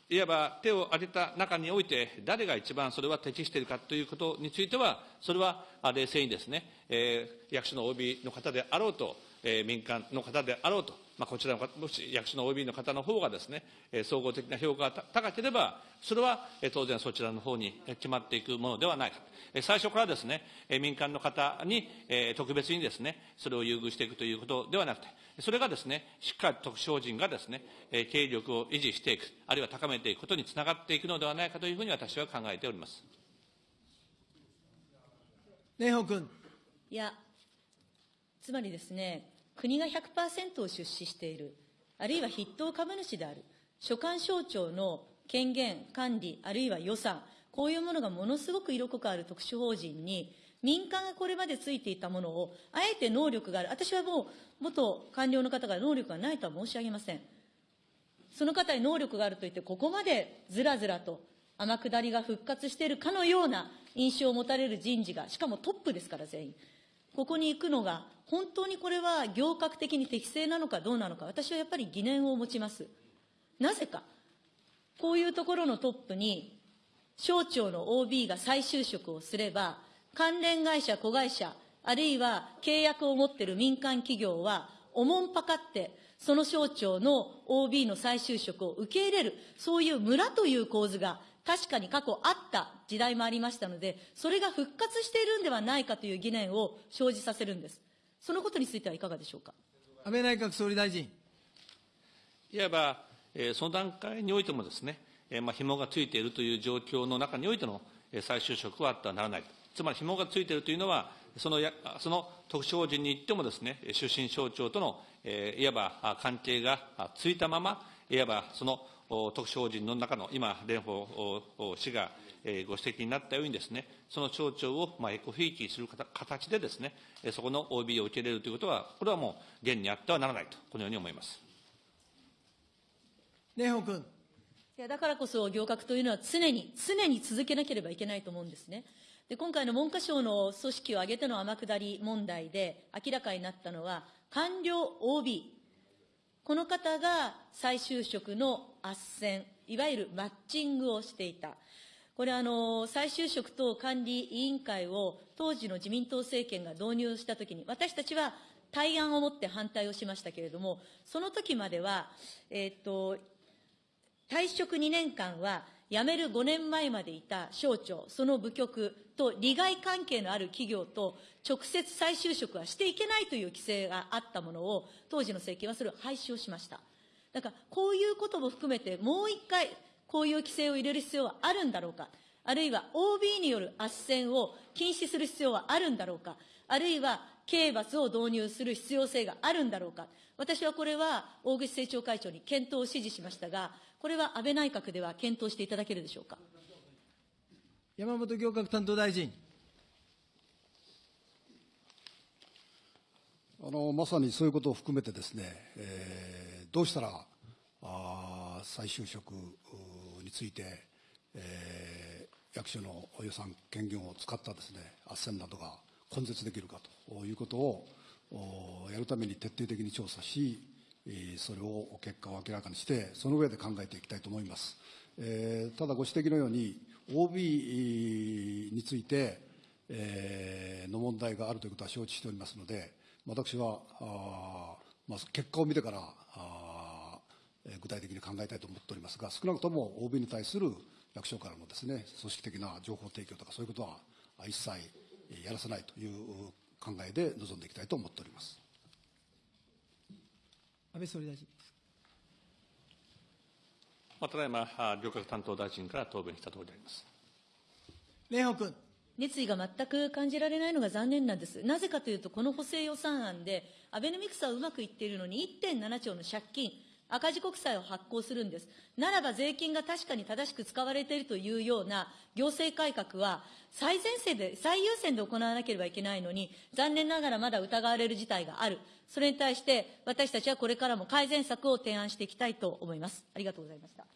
いわば手を挙げた中において、誰が一番それは適しているかということについては、それは冷静にですね、えー、役所の OB の方であろうと、えー、民間の方であろうと、まあ、こちらのもし役所の OB の方の方がですね、えー、総合的な評価が高ければ、それは、えー、当然そちらの方に決まっていくものではないか。えー、最初からですね、えー、民間の方に、えー、特別にですね、それを優遇していくということではなくて、それがですね、しっかり特殊法人がですね、経営力を維持していく、あるいは高めていくことにつながっていくのではないかというふうに私は考えております。蓮舫君。いや、つまりですね、国が100%を出資している、あるいは筆頭株主である、所管省庁の権限、管理、あるいは予算、こういうものがものすごく色濃くある特殊法人に、民間がこれまでついていたものを、あえて能力がある、私はもう、元官僚の方が能力がないとは申し上げません。その方に能力があると言って、ここまでずらずらと天下りが復活しているかのような印象を持たれる人事が、しかもトップですから全員。ここに行くのが、本当にこれは行革的に適正なのかどうなのか、私はやっぱり疑念を持ちます。なぜか、こういうところのトップに、省庁の OB が再就職をすれば、関連会社、子会社、あるいは契約を持っている民間企業は、おもんぱかって、その省庁の OB の再就職を受け入れる、そういう村という構図が確かに過去あった時代もありましたので、それが復活しているんではないかという疑念を生じさせるんです。そのことについてはいかがでしょうか？安倍内閣総理大臣。いわば、えー、その段階においてもですね、えー、まあ、紐がついているという状況の中においての、えー、再就職はあってはならない。つまり紐がついているというのは、そのやその特殊法人に行ってもですね、出身省庁との、えー、いわば関係がついたまま、いわばその特殊法人の中の、今、蓮舫氏がご指摘になったようにですね、その省庁をまあエコフィーキーする形でですね、そこの OB を受け入れるということは、これはもう現にあってはならないと、このように思います。蓮舫君。いや、だからこそ、行革というのは常に、常に続けなければいけないと思うんですね。で、今回の文科省の組織を挙げての天下り問題で明らかになったのは、官僚 OB、この方が再就職の斡旋、いわゆるマッチングをしていた。これあの、再就職等管理委員会を当時の自民党政権が導入したときに、私たちは対案を持って反対をしましたけれども、その時までは、えっ、と、退職2年間は辞める5年前までいた省庁、その部局と利害関係のある企業と直接再就職はしていけないという規制があったものを、当時の政権はそれを廃止をしました。だから、こういうことも含めて、もう一回、こういう規制を入れる必要はあるんだろうか。あるいは OB による斡旋を禁止する必要はあるんだろうか。あるいは刑罰を導入する必要性があるんだろうか。私はこれは大口政調会長に検討を指示しましたが、これは安倍内閣では検討していただけるでしょうか。山本行革担当大臣。あのまさにそういうことを含めてですね、えー、どうしたらあ再就職について、えー、役所の予算権限を使ったですね斡旋などが根絶できるかということをやるために徹底的に調査し、それを結果を明らかにして、その上で考えていきたいと思います。えー、ただご指摘のように、OB について、えー、の問題があるということは承知しておりますので、私は、あまあ、結果を見てからあ具体的に考えたいと思っておりますが、少なくとも OB に対する役所からのですね、組織的な情報提供とか、そういうことは一切やらせないという考えで臨んでいきたいと思っております。安倍総理大臣。ただいま、行革担当大臣から答弁したとおりであります。蓮舫君。熱意が全く感じられないのが残念なんです。なぜかというと、この補正予算案で、アベノミクスはうまくいっているのに、1.7兆の借金、赤字国債を発行するんです。ならば税金が確かに正しく使われているというような行政改革は、最前線で、最優先で行わなければいけないのに、残念ながらまだ疑われる事態がある。それに対して、私たちはこれからも改善策を提案していきたいと思います。ありがとうございました。